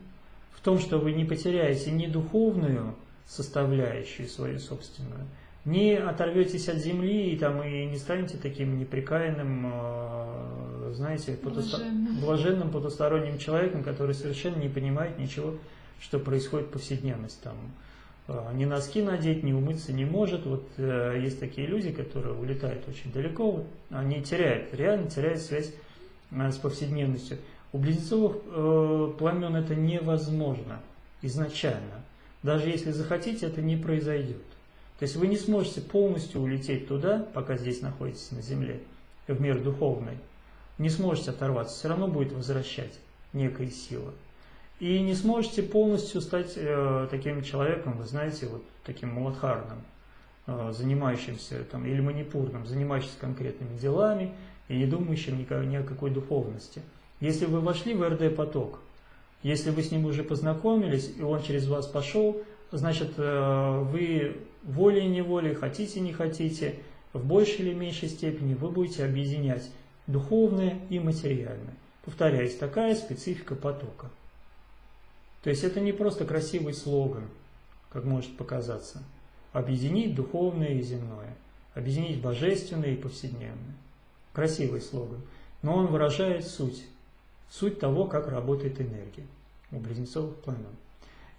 в том, что вы не потеряете ни духовную составляющую свою собственную, не оторветесь от земли и, там, и не станете таким неприкаянным, а, знаете, потусто... блаженным потусторонним человеком, который совершенно не понимает ничего, что происходит в повседневности. Там, а, ни носки надеть, ни умыться не может. Вот э, есть такие люди, которые улетают очень далеко, они теряют, реально теряют связь э, с повседневностью. У близнецовых э, пламен это невозможно изначально. Даже если захотите, это не произойдет. То есть вы не сможете полностью улететь туда, пока здесь находитесь на Земле, в мир духовный. Не сможете оторваться, все равно будет возвращать некая сила. И не сможете полностью стать э, таким человеком, вы знаете, вот таким муладхарным, э, занимающимся, там, или манипурным, занимающимся конкретными делами и не думающим ни, ни о какой духовности. Если вы вошли в РД-поток, если вы с ним уже познакомились, и он через вас пошел, значит, э, вы волей-неволей, хотите, не хотите, в большей или меньшей степени вы будете объединять духовное и материальное. Повторяюсь, такая специфика потока. То есть это не просто красивый слоган, как может показаться. Объединить духовное и земное. Объединить божественное и повседневное. Красивый слоган. Но он выражает суть. Суть того, как работает энергия у близнецовых пламен.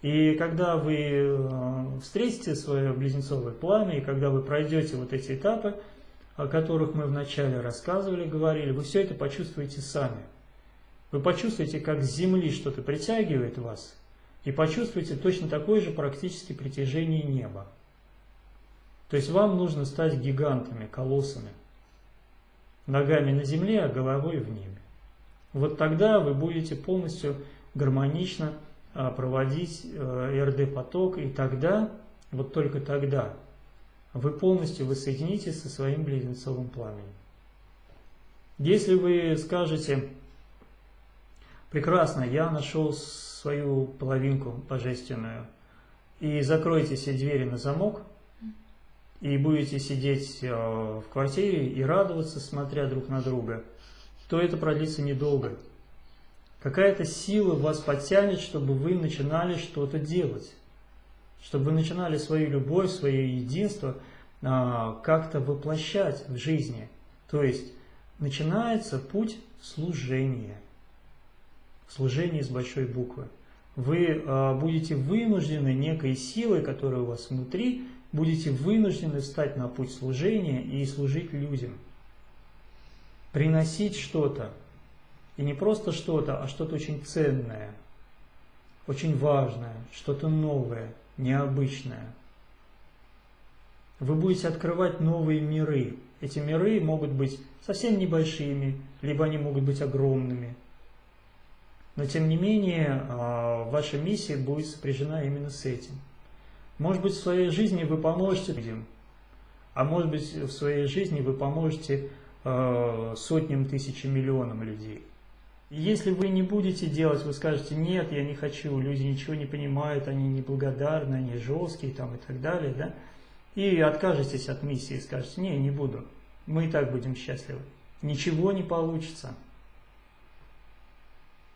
И когда вы э, встретите свое близнецовое пламя, и когда вы пройдете вот эти этапы, о которых мы вначале рассказывали, говорили, вы все это почувствуете сами. Вы почувствуете, как с земли что-то притягивает вас, и почувствуете точно такое же практически притяжение неба. То есть вам нужно стать гигантами, колоссами, ногами на земле, а головой в небе. Вот тогда вы будете полностью гармонично проводить э, РД-поток, и тогда, вот только тогда, вы полностью воссоединитесь со своим близнецовым пламенем. Если вы скажете, прекрасно, я нашел свою половинку божественную, и закроете все двери на замок, и будете сидеть э, в квартире и радоваться, смотря друг на друга, то это продлится недолго. Какая-то сила вас подтянет, чтобы вы начинали что-то делать. Чтобы вы начинали свою любовь, свое единство а, как-то воплощать в жизни. То есть начинается путь служения. Служение с большой буквы. Вы а, будете вынуждены некой силой, которая у вас внутри, будете вынуждены встать на путь служения и служить людям. Приносить что-то, и не просто что-то, а что-то очень ценное, очень важное, что-то новое, необычное. Вы будете открывать новые миры. Эти миры могут быть совсем небольшими, либо они могут быть огромными. Но тем не менее, а, ваша миссия будет сопряжена именно с этим. Может быть, в своей жизни вы поможете людям, а может быть, в своей жизни вы поможете а, сотням, тысячам, миллионам людей. Если вы не будете делать, вы скажете, нет, я не хочу, люди ничего не понимают, они неблагодарны, они жесткие там, и так далее, да? и откажетесь от миссии, скажете, не, не буду, мы и так будем счастливы. Ничего не получится.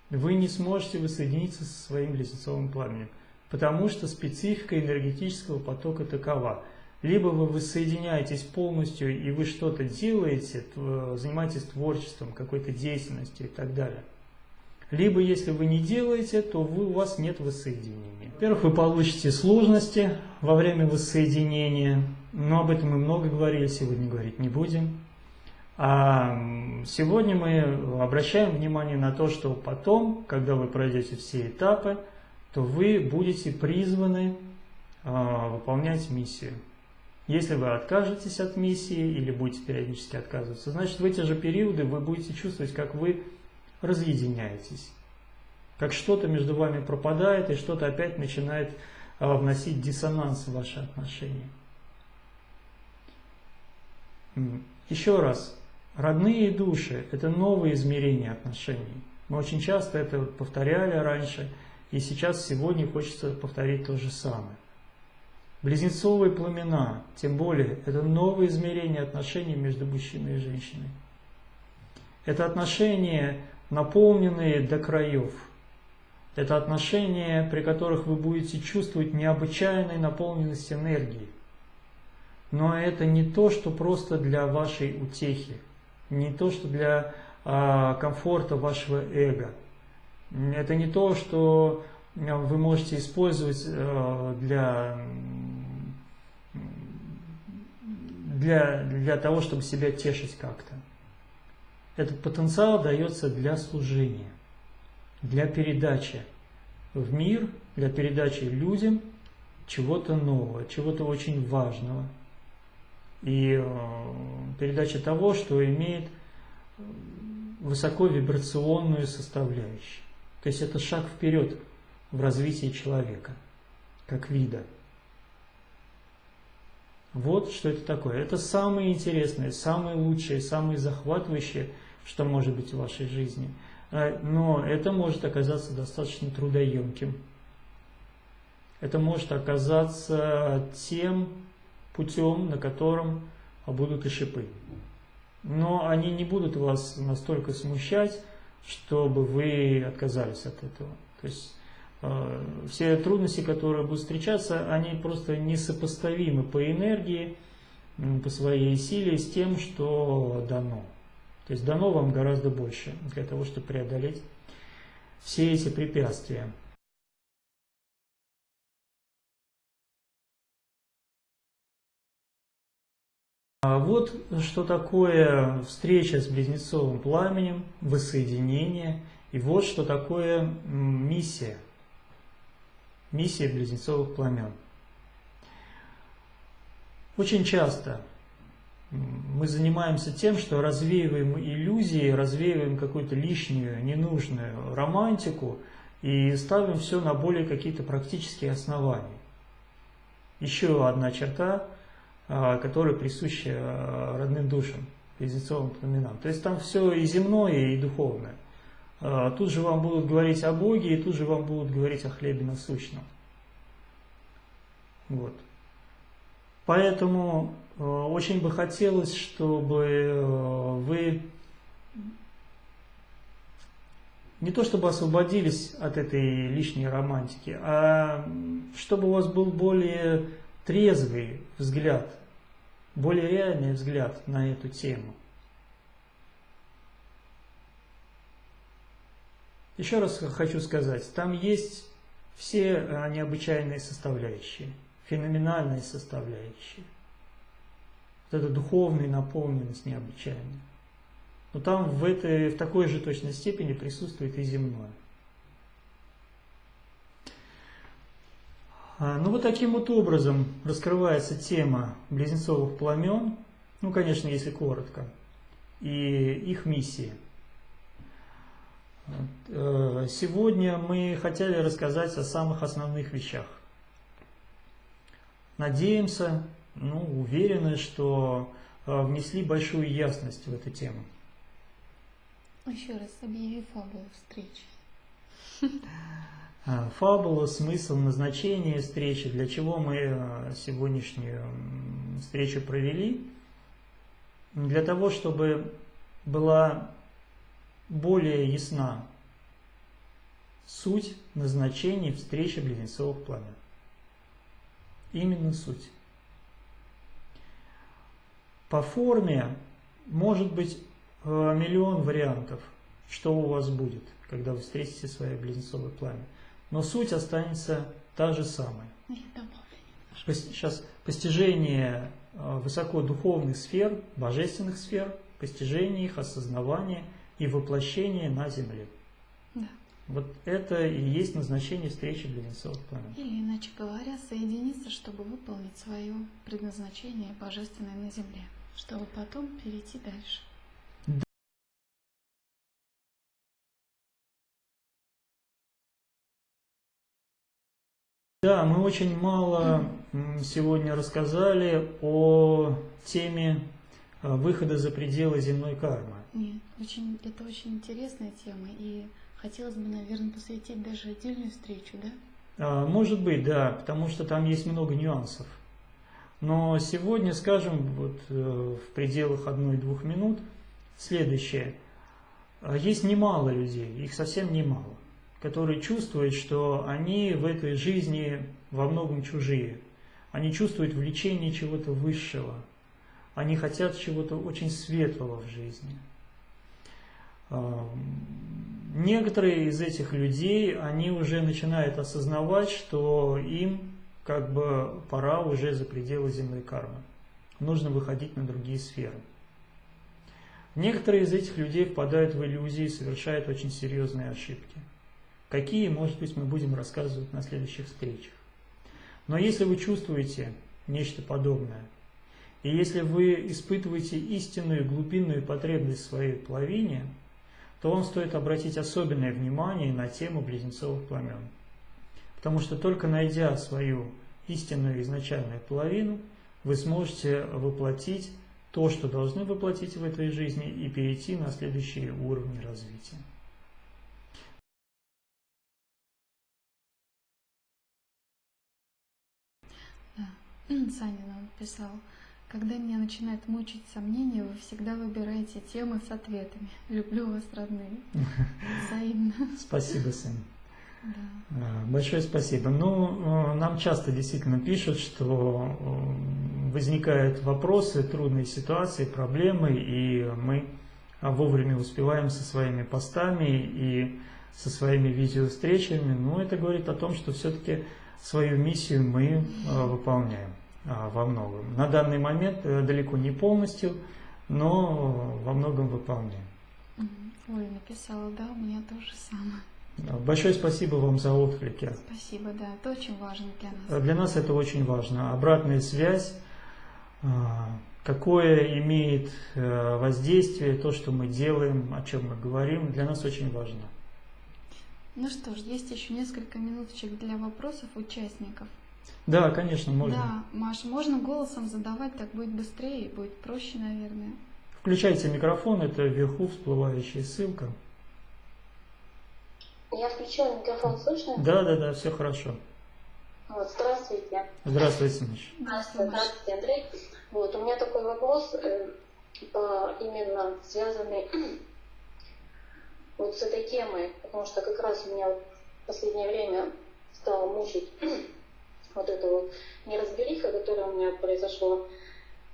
Вы не сможете воссоединиться со своим близнецовым пламенем, потому что специфика энергетического потока такова. Либо вы воссоединяетесь полностью, и вы что-то делаете, занимаетесь творчеством, какой-то деятельностью и так далее. Либо, если вы не делаете, то вы, у вас нет воссоединения. Во-первых, вы получите сложности во время воссоединения, но об этом мы много говорили, сегодня говорить не будем. А сегодня мы обращаем внимание на то, что потом, когда вы пройдете все этапы, то вы будете призваны э, выполнять миссию. Если вы откажетесь от миссии или будете периодически отказываться, значит в эти же периоды вы будете чувствовать, как вы разъединяетесь. Как что-то между вами пропадает и что-то опять начинает э, вносить диссонанс в ваши отношения. Еще раз, родные души – это новые измерения отношений. Мы очень часто это повторяли раньше, и сейчас, сегодня хочется повторить то же самое. Близнецовые пламена, тем более, это новые измерения отношений между мужчиной и женщиной. Это отношения, наполненные до краев. Это отношения, при которых вы будете чувствовать необычайную наполненность энергии. Но это не то, что просто для вашей утехи, не то, что для а, комфорта вашего эго. Это не то, что вы можете использовать а, для, для, для того, чтобы себя тешить как-то. Этот потенциал дается для служения, для передачи в мир, для передачи людям чего-то нового, чего-то очень важного. И э, передача того, что имеет высоковибрационную составляющую. То есть это шаг вперед в развитии человека, как вида. Вот что это такое. Это самое интересное, самое лучшее, самое захватывающее – что может быть в вашей жизни. Э, но это может оказаться достаточно трудоемким. Это может оказаться тем путем, на котором будут и шипы. Но они не будут вас настолько смущать, чтобы вы отказались от этого. То есть все трудности, которые будут встречаться, они просто несопоставимы по энергии, по своей силе с тем, что дано. То есть дано вам гораздо больше для того, чтобы преодолеть все эти препятствия. А вот что такое встреча с близнецовым пламенем, воссоединение, и вот что такое миссия, миссия близнецовых пламен. Очень часто мы занимаемся тем, что развеиваем иллюзии, развеиваем какую-то лишнюю, ненужную романтику и ставим все на более какие-то практические основания. Еще одна черта, а, которая присуща а, родным душам, близнецовым пламенам. То есть там все и земное, и духовное. А, тут же вам будут говорить о Боге, и тут же вам будут говорить о хлебе насущном. Вот. Поэтому э, очень бы хотелось, чтобы э, вы не то чтобы освободились от этой лишней романтики, а чтобы у вас был более трезвый взгляд, более реальный взгляд на эту тему. Еще раз хочу сказать, там есть все э, необычайные составляющие – феноменальной составляющей. Вот эта духовная наполненность необычайная. Но там в, этой, в такой же точной степени присутствует и земное. А, ну вот таким вот образом раскрывается тема близнецовых пламен, ну, конечно, если коротко, и их миссии. Э, сегодня мы хотели рассказать о самых основных вещах. Надеемся, ну, уверены, что э, внесли большую ясность в эту тему. Еще раз объяви фабулу встречи. А, фабула, смысл, назначение встречи, для чего мы э, сегодняшнюю встречу провели. Для того, чтобы была более ясна суть назначения встречи близнецовых пламен. Именно суть. По форме может быть э, миллион вариантов, что у вас будет, когда вы встретите свое близнецовое пламя но суть останется та же самая. Сейчас постижение э, высокодуховных сфер, божественных сфер, постижение их, осознавание и воплощение на Земле. Да. Вот это и есть назначение встречи близнецовых планет. Или, иначе говоря, соединиться, чтобы выполнить свое предназначение божественное на Земле, чтобы потом перейти дальше. Да, мы очень мало сегодня рассказали о теме выхода за пределы земной кармы. Нет, очень, это очень интересная тема, и хотелось бы, наверное, посвятить даже отдельную встречу, да? А, может быть, да, потому что там есть много нюансов. Но сегодня, скажем, вот э, в пределах одной-двух минут следующее. А, есть немало людей, их совсем немало которые чувствуют, что они в этой жизни во многом чужие. Они чувствуют влечение чего-то высшего. Они хотят чего-то очень светлого в жизни. Некоторые из этих людей, они уже начинают осознавать, что им как бы пора уже за пределы земной кармы. Нужно выходить на другие сферы. Некоторые из этих людей впадают в иллюзии и совершают очень серьезные ошибки. Какие, может быть, мы будем рассказывать на следующих встречах. Но если вы чувствуете нечто подобное, и если вы испытываете истинную глубинную потребность своей половине, то вам стоит обратить особенное внимание на тему близнецовых пламен. Потому что только найдя свою истинную изначальную половину, вы сможете воплотить то, что должны воплотить в этой жизни, и перейти на следующие уровни развития. Саня нам писал, когда меня начинает мучить сомнения, вы всегда выбираете темы с ответами. Люблю вас, родные. Взаимно. Спасибо, Сын. Да. А, большое спасибо. Ну, э, нам часто действительно пишут, что э, возникают вопросы, трудные ситуации, проблемы, и мы вовремя успеваем со своими постами и со своими видеовстречами. Но это говорит о том, что все-таки свою миссию мы э, выполняем во многом. На данный момент э, далеко не полностью, но во многом выполняем. Ой, написала, да, у меня тоже самое. Большое спасибо вам за отклики. Спасибо, да, это очень важно для нас. Для нас это очень важно. Обратная связь, какое имеет воздействие то, что мы делаем, о чем мы говорим, для нас очень важно. Ну что ж, есть еще несколько минуточек для вопросов участников. Да, конечно, можно. Да, Маш, можно голосом задавать, так будет быстрее и будет проще, наверное. Включайте микрофон, это вверху всплывающая ссылка. Я включила микрофон, слышно? Да, да, да, все хорошо. Вот, здравствуйте. Здравствуйте, Маш. Здравствуйте, здравствуйте, Андрей. Вот, у меня такой вопрос, э, именно связанный вот с этой темой, потому что как раз меня в последнее время стало мучить вот эта вот неразбериха, которая у меня произошла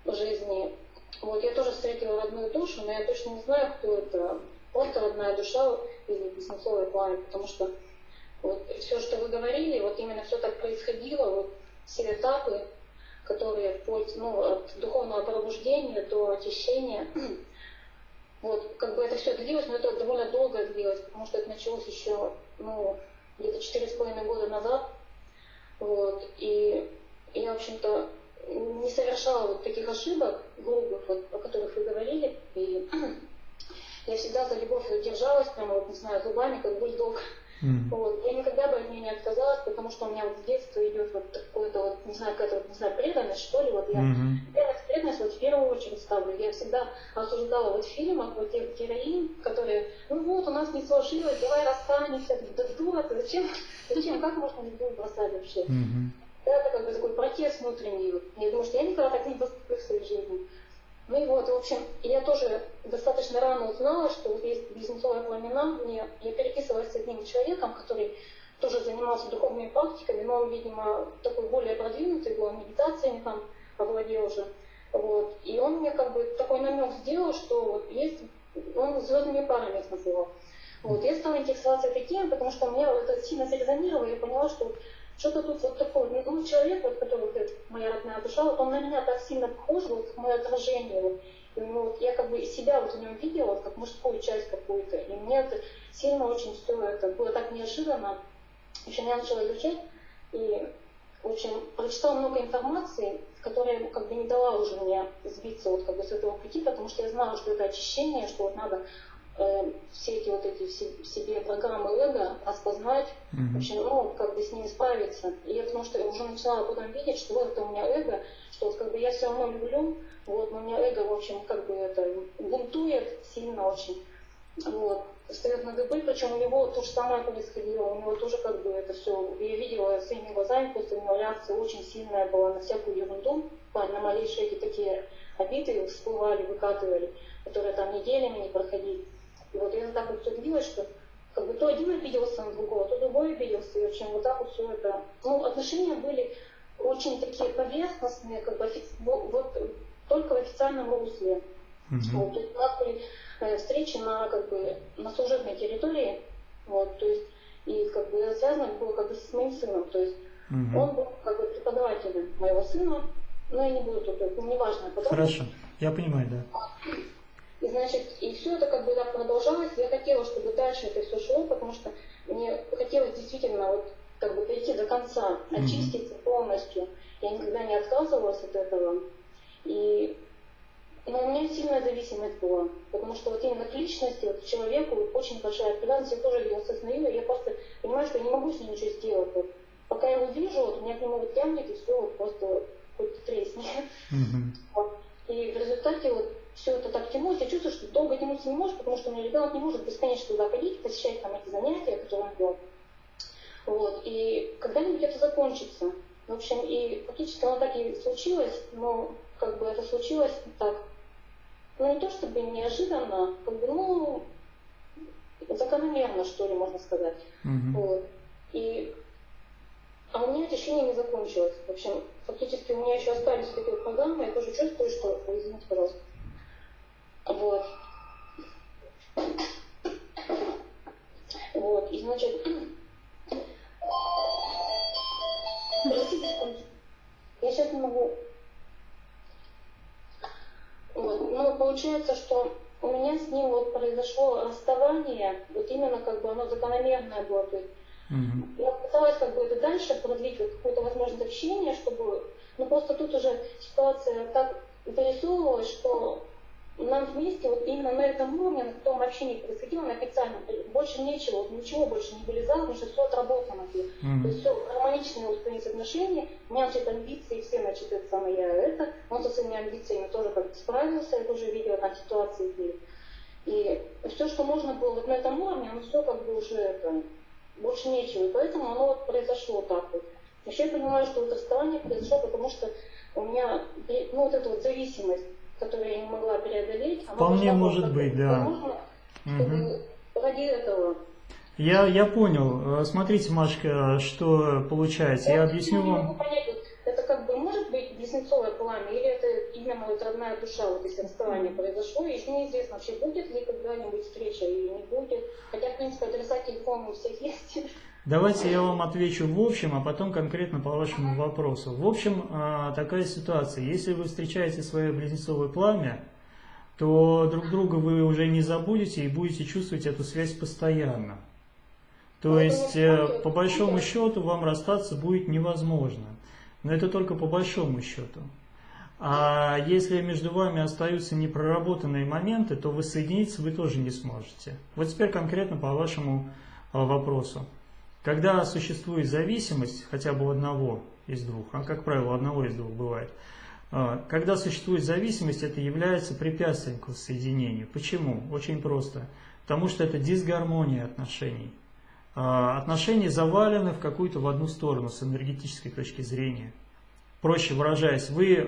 в жизни. Вот я тоже встретила родную душу, но я точно не знаю, кто это. Просто родная душа или Близнецовый пламя, потому что вот все, что вы говорили, вот именно все так происходило, вот все этапы, которые ну, от духовного пробуждения до очищения, вот, как бы это все длилось, но это довольно долго длилось, потому что это началось еще, ну, где-то четыре с половиной года назад. Вот. И я, в общем-то, не совершала вот таких ошибок грубых, вот, о которых вы говорили. И я всегда за любовь держалась, прямо, вот, не знаю, зубами, как бульдог. Mm. Вот. Я никогда бы от нее не отказалась, потому что у меня вот с детства идет вот такое-то вот, не знаю, какая-то вот, не знаю, преданность, что ли, вот я mm-hmm. преданность, преданность вот в первую очередь ставлю. Я всегда осуждала вот в фильмах вот тех героинь, которые, ну вот, у нас не сложилось, давай расстанемся, да дура ты, зачем, зачем, как можно любовь бросать вообще? Mm-hmm. Это как бы такой протест внутренний. Я думаю, что я никогда так не поступлю в своей жизни. Ну и вот, в общем, я тоже достаточно рано узнала, что есть близнецовая пламена. Мне, я переписывалась с одним человеком, который тоже занимался духовными практиками, но он, видимо, такой более продвинутый был, медитациями там овладел уже. Вот. И он мне как бы такой намек сделал, что вот есть, он звездными парами их называл. Вот. Я стала интересоваться этой темой, потому что мне это сильно зарезонировало, и я поняла, что что-то тут вот такое, ну, человек, вот, который вот, моя родная душа, он на меня так сильно похож, вот мое отражение, вот, и, ну, вот, я как бы себя вот в нем видела, вот, как мужскую часть какую-то, и мне это сильно очень все это было так неожиданно. В общем, я начала изучать, и, в общем, прочитала много информации, которая как бы не дала уже мне сбиться вот как бы с этого пути, потому что я знала, что это очищение, что вот надо Э, все эти вот эти в себе программы эго распознать, mm-hmm. общем, ну, как бы с ними справиться. И я потому что я уже начинала потом видеть, что вот это у меня эго, что вот как бы я все равно люблю, вот, но у меня эго, в общем, как бы это бунтует сильно очень. Вот, встает на дыбы, причем у него то же самое происходило, у него тоже как бы это все, я видела своими глазами, просто у него реакция очень сильная была на всякую ерунду, на малейшие эти такие обиды всплывали, выкатывали, которые там неделями не проходили. И вот я так вот все что как бы то один обиделся на другого, то другой обиделся, и очень вот так вот все это. Ну, отношения были очень такие поверхностные, как бы офи... вот, только в официальном русле. Mm-hmm. Вот, то есть у нас были э, встречи на как бы на служебной территории, вот, то есть и как бы связано было как бы с моим сыном, то есть mm-hmm. он был как бы преподавателем моего сына, но я не буду тут, это неважно. Хорошо, я понимаю, да. И значит, и все это как бы так продолжалось. Я хотела, чтобы дальше это все шло, потому что мне хотелось действительно вот как бы прийти до конца, очиститься полностью. Я никогда не отказывалась от этого. И но у меня сильная зависимость была, потому что вот именно к личности, вот к человеку очень большая привязанность, я тоже ее осознаю, я просто понимаю, что я не могу с ним ничего сделать. Вот, пока я его вижу, вот, у меня к нему вот тянет, и все, вот просто хоть тресни. Mm-hmm. Вот. И в результате вот все это так тянулось, я чувствую, что долго тянуться не может, потому что у меня ребенок не может бесконечно туда ходить, посещать там эти занятия, которые он вел. Вот, и когда-нибудь это закончится. В общем, и фактически оно так и случилось, но как бы это случилось так, ну не то чтобы неожиданно, как бы, ну, закономерно, что ли, можно сказать. Mm-hmm. Вот. И а у меня течение не закончилось. В общем, фактически у меня еще остались такие программы, я тоже чувствую, что... Извините, пожалуйста. Вот. Вот, и значит... Я сейчас не могу... Вот, ну, получается, что у меня с ним вот произошло расставание, вот именно как бы оно закономерное было, то есть Mm-hmm. Я пыталась как бы это дальше продлить вот какое-то возможность общения, чтобы... Ну просто тут уже ситуация так вырисовывалась, что нам вместе вот именно на этом уровне, на том общении происходило, на официальном, больше нечего, вот ничего больше не вылезало, потому что все отработано. Mm-hmm. То есть все гармоничные устроились отношения, у меня, значит, амбиции, все, значит, это самое я это, он со своими амбициями тоже как-то справился, я тоже видела на ситуации были. И все, что можно было вот на этом уровне, оно все как бы уже это, больше нечего. И поэтому оно вот произошло так вот. Еще я понимаю, что вот расставание произошло, потому что у меня, ну, вот эта вот зависимость, которую я не могла преодолеть, она Вполне может быть, да. Угу. ради этого. Я, я понял. Э, смотрите, Машка, что получается. Я, я объясню вам. могу понять, это как бы может быть близнецовое пламя, или это именно вот родная душа, вот если расставание произошло, и еще неизвестно вообще, будет ли когда-нибудь встреча или не будет. Хотя, в принципе, адреса телефона у всех есть. Давайте я вам отвечу в общем, а потом конкретно по вашему вопросу. В общем, а, такая ситуация. Если вы встречаете свое близнецовое пламя, то друг друга вы уже не забудете и будете чувствовать эту связь постоянно. То есть, э, по большому счету, вам расстаться будет невозможно. Но это только по большому счету. А если между вами остаются непроработанные моменты, то воссоединиться вы тоже не сможете. Вот теперь конкретно по вашему а, вопросу. Когда существует зависимость хотя бы одного из двух, а как правило одного из двух бывает, а, когда существует зависимость, это является препятствием к воссоединению. Почему? Очень просто. Потому что это дисгармония отношений. А, отношения завалены в какую-то в одну сторону с энергетической точки зрения. Проще выражаясь, вы э,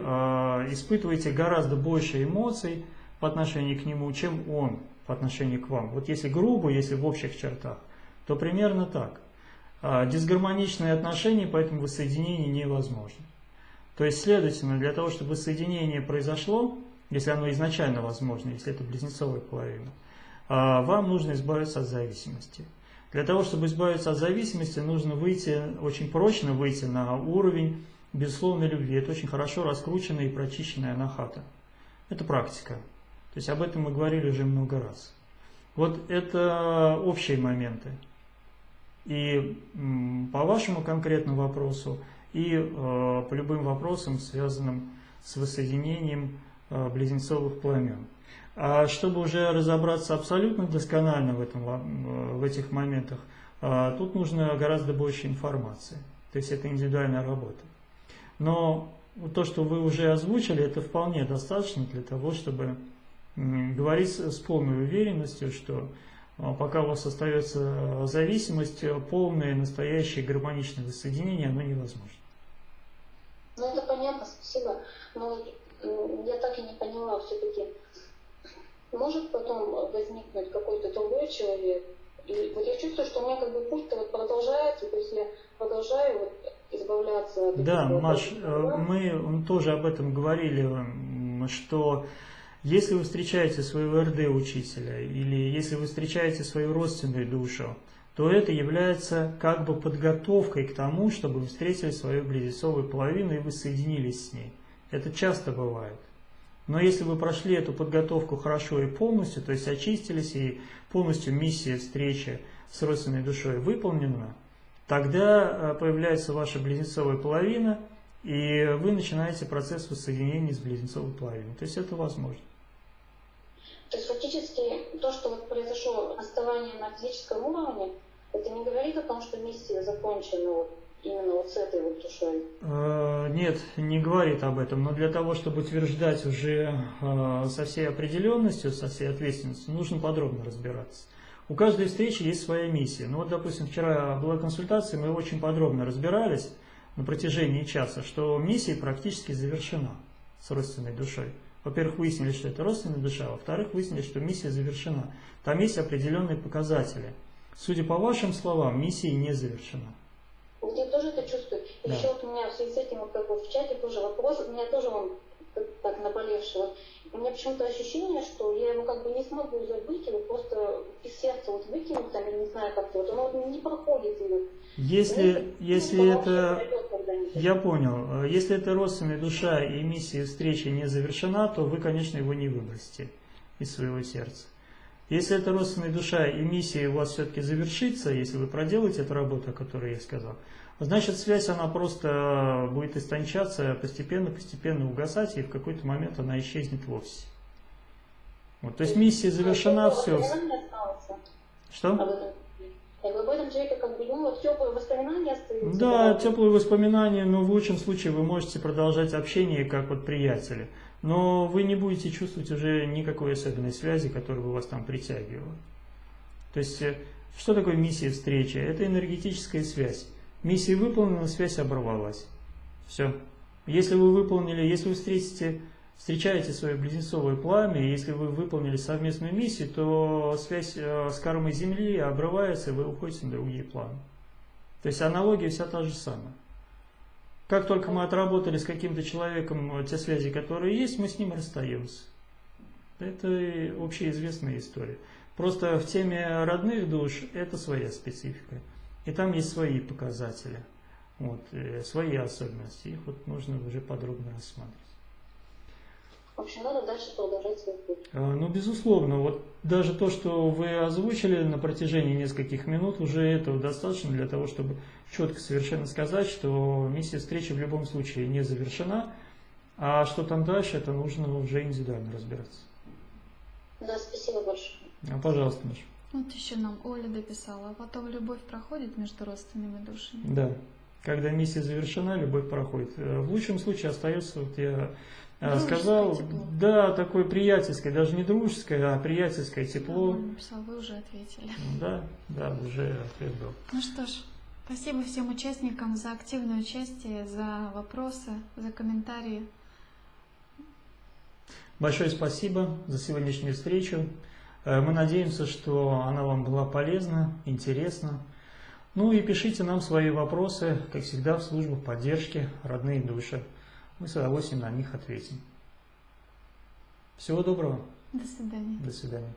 испытываете гораздо больше эмоций по отношению к нему, чем он по отношению к вам. Вот если грубо, если в общих чертах, то примерно так. Э, дисгармоничные отношения, поэтому воссоединение невозможно. То есть, следовательно, для того, чтобы воссоединение произошло, если оно изначально возможно, если это близнецовая половина, э, вам нужно избавиться от зависимости. Для того, чтобы избавиться от зависимости, нужно выйти, очень прочно выйти на уровень безусловной любви. Это очень хорошо раскрученная и прочищенная анахата. Это практика. То есть об этом мы говорили уже много раз. Вот это общие моменты. И по вашему конкретному вопросу, и э, по любым вопросам, связанным с воссоединением э, близнецовых пламен. А чтобы уже разобраться абсолютно досконально в, этом, э, в этих моментах, тут нужно гораздо больше информации. То есть это индивидуальная работа. Но то, что вы уже озвучили, это вполне достаточно для того, чтобы говорить с полной уверенностью, что пока у вас остается зависимость, полное, настоящее гармоничное воссоединение, оно невозможно. Ну, это понятно, спасибо. Но я так и не поняла все-таки, может потом возникнуть какой-то другой человек? И вот я чувствую, что у меня как бы путь-то вот продолжается, то есть я продолжаю вот избавляться от Да, Маш, э, мы тоже об этом говорили, что если вы встречаете своего РД-учителя или если вы встречаете свою родственную душу, то это является как бы подготовкой к тому, чтобы вы встретили свою близнецовую половину и вы соединились с ней. Это часто бывает. Но если вы прошли эту подготовку хорошо и полностью, то есть очистились и полностью миссия встречи с родственной душой выполнена, тогда э, появляется ваша близнецовая половина, и вы начинаете процесс воссоединения с близнецовой половиной. То есть это возможно. То есть фактически то, что вот произошло расставание на физическом уровне, это не говорит о том, что миссия закончена вот именно вот с этой вот душой? Э, нет, не говорит об этом, но для того, чтобы утверждать уже э, со всей определенностью, со всей ответственностью, нужно подробно разбираться. У каждой встречи есть своя миссия. Ну вот, допустим, вчера была консультация, мы очень подробно разбирались на протяжении часа, что миссия практически завершена с родственной душой. Во-первых, выяснили, что это родственная душа, во-вторых, выяснили, что миссия завершена. Там есть определенные показатели. Судя по вашим словам, миссия не завершена. Я тоже это чувствую. Да. еще вот у меня в связи с этим, как вот в чате тоже вопрос, у меня тоже он так наболевший. Вот у меня почему-то ощущение, что я его как бы не смогу забыть, его просто из сердца вот выкинуть, там, я не знаю как-то, вот оно вот не проходит. И, если, ну, если это, я понял, если это родственная душа и миссия встречи не завершена, то вы, конечно, его не выбросите из своего сердца. Если это родственная душа и миссия у вас все-таки завершится, если вы проделаете эту работу, о которой я сказал, значит связь она просто будет истончаться, постепенно-постепенно угасать, и в какой-то момент она исчезнет вовсе. Вот, то есть миссия завершена, все. Что? об этом человеке как бы, ну, теплые воспоминания остаются. Да, теплые воспоминания, но в лучшем случае вы можете продолжать общение как вот приятели. Но вы не будете чувствовать уже никакой особенной связи, которая бы вас там притягивала. То есть, э, что такое миссия встречи? Это энергетическая связь. Миссия выполнена, связь оборвалась. Все. Если вы выполнили, если вы встретите, встречаете свое близнецовое пламя, если вы выполнили совместную миссию, то связь э, с кармой Земли обрывается, и вы уходите на другие планы. То есть аналогия вся та же самая. Как только мы отработали с каким-то человеком э, те связи, которые есть, мы с ним расстаемся. Это общеизвестная история. Просто в теме родных душ это своя специфика. И там есть свои показатели, вот, э, свои особенности. Их вот нужно уже подробно рассматривать. В общем, надо дальше продолжать свой путь. А, Ну, безусловно, вот даже то, что вы озвучили на протяжении нескольких минут, уже этого достаточно для того, чтобы четко совершенно сказать, что миссия встречи в любом случае не завершена, а что там дальше, это нужно уже индивидуально разбираться. Да, спасибо большое. А, Пожалуйста, Маша. Вот еще нам Оля дописала, а потом любовь проходит между родственными душами. Да. Когда миссия завершена, любовь проходит. Э, В лучшем случае остается, вот я э, Дружеское сказал, тепло. да, такое приятельское, даже не дружеское, а приятельское тепло. Написал, вы уже ответили. Да, да, уже ответ был. Ну что ж, спасибо всем участникам за активное участие, за вопросы, за комментарии. Большое спасибо за сегодняшнюю встречу. Э, Мы надеемся, что она вам была полезна, интересна. Ну и пишите нам свои вопросы, как всегда, в службу поддержки «Родные души». Мы с удовольствием на них ответим. Всего доброго. До свидания. До свидания.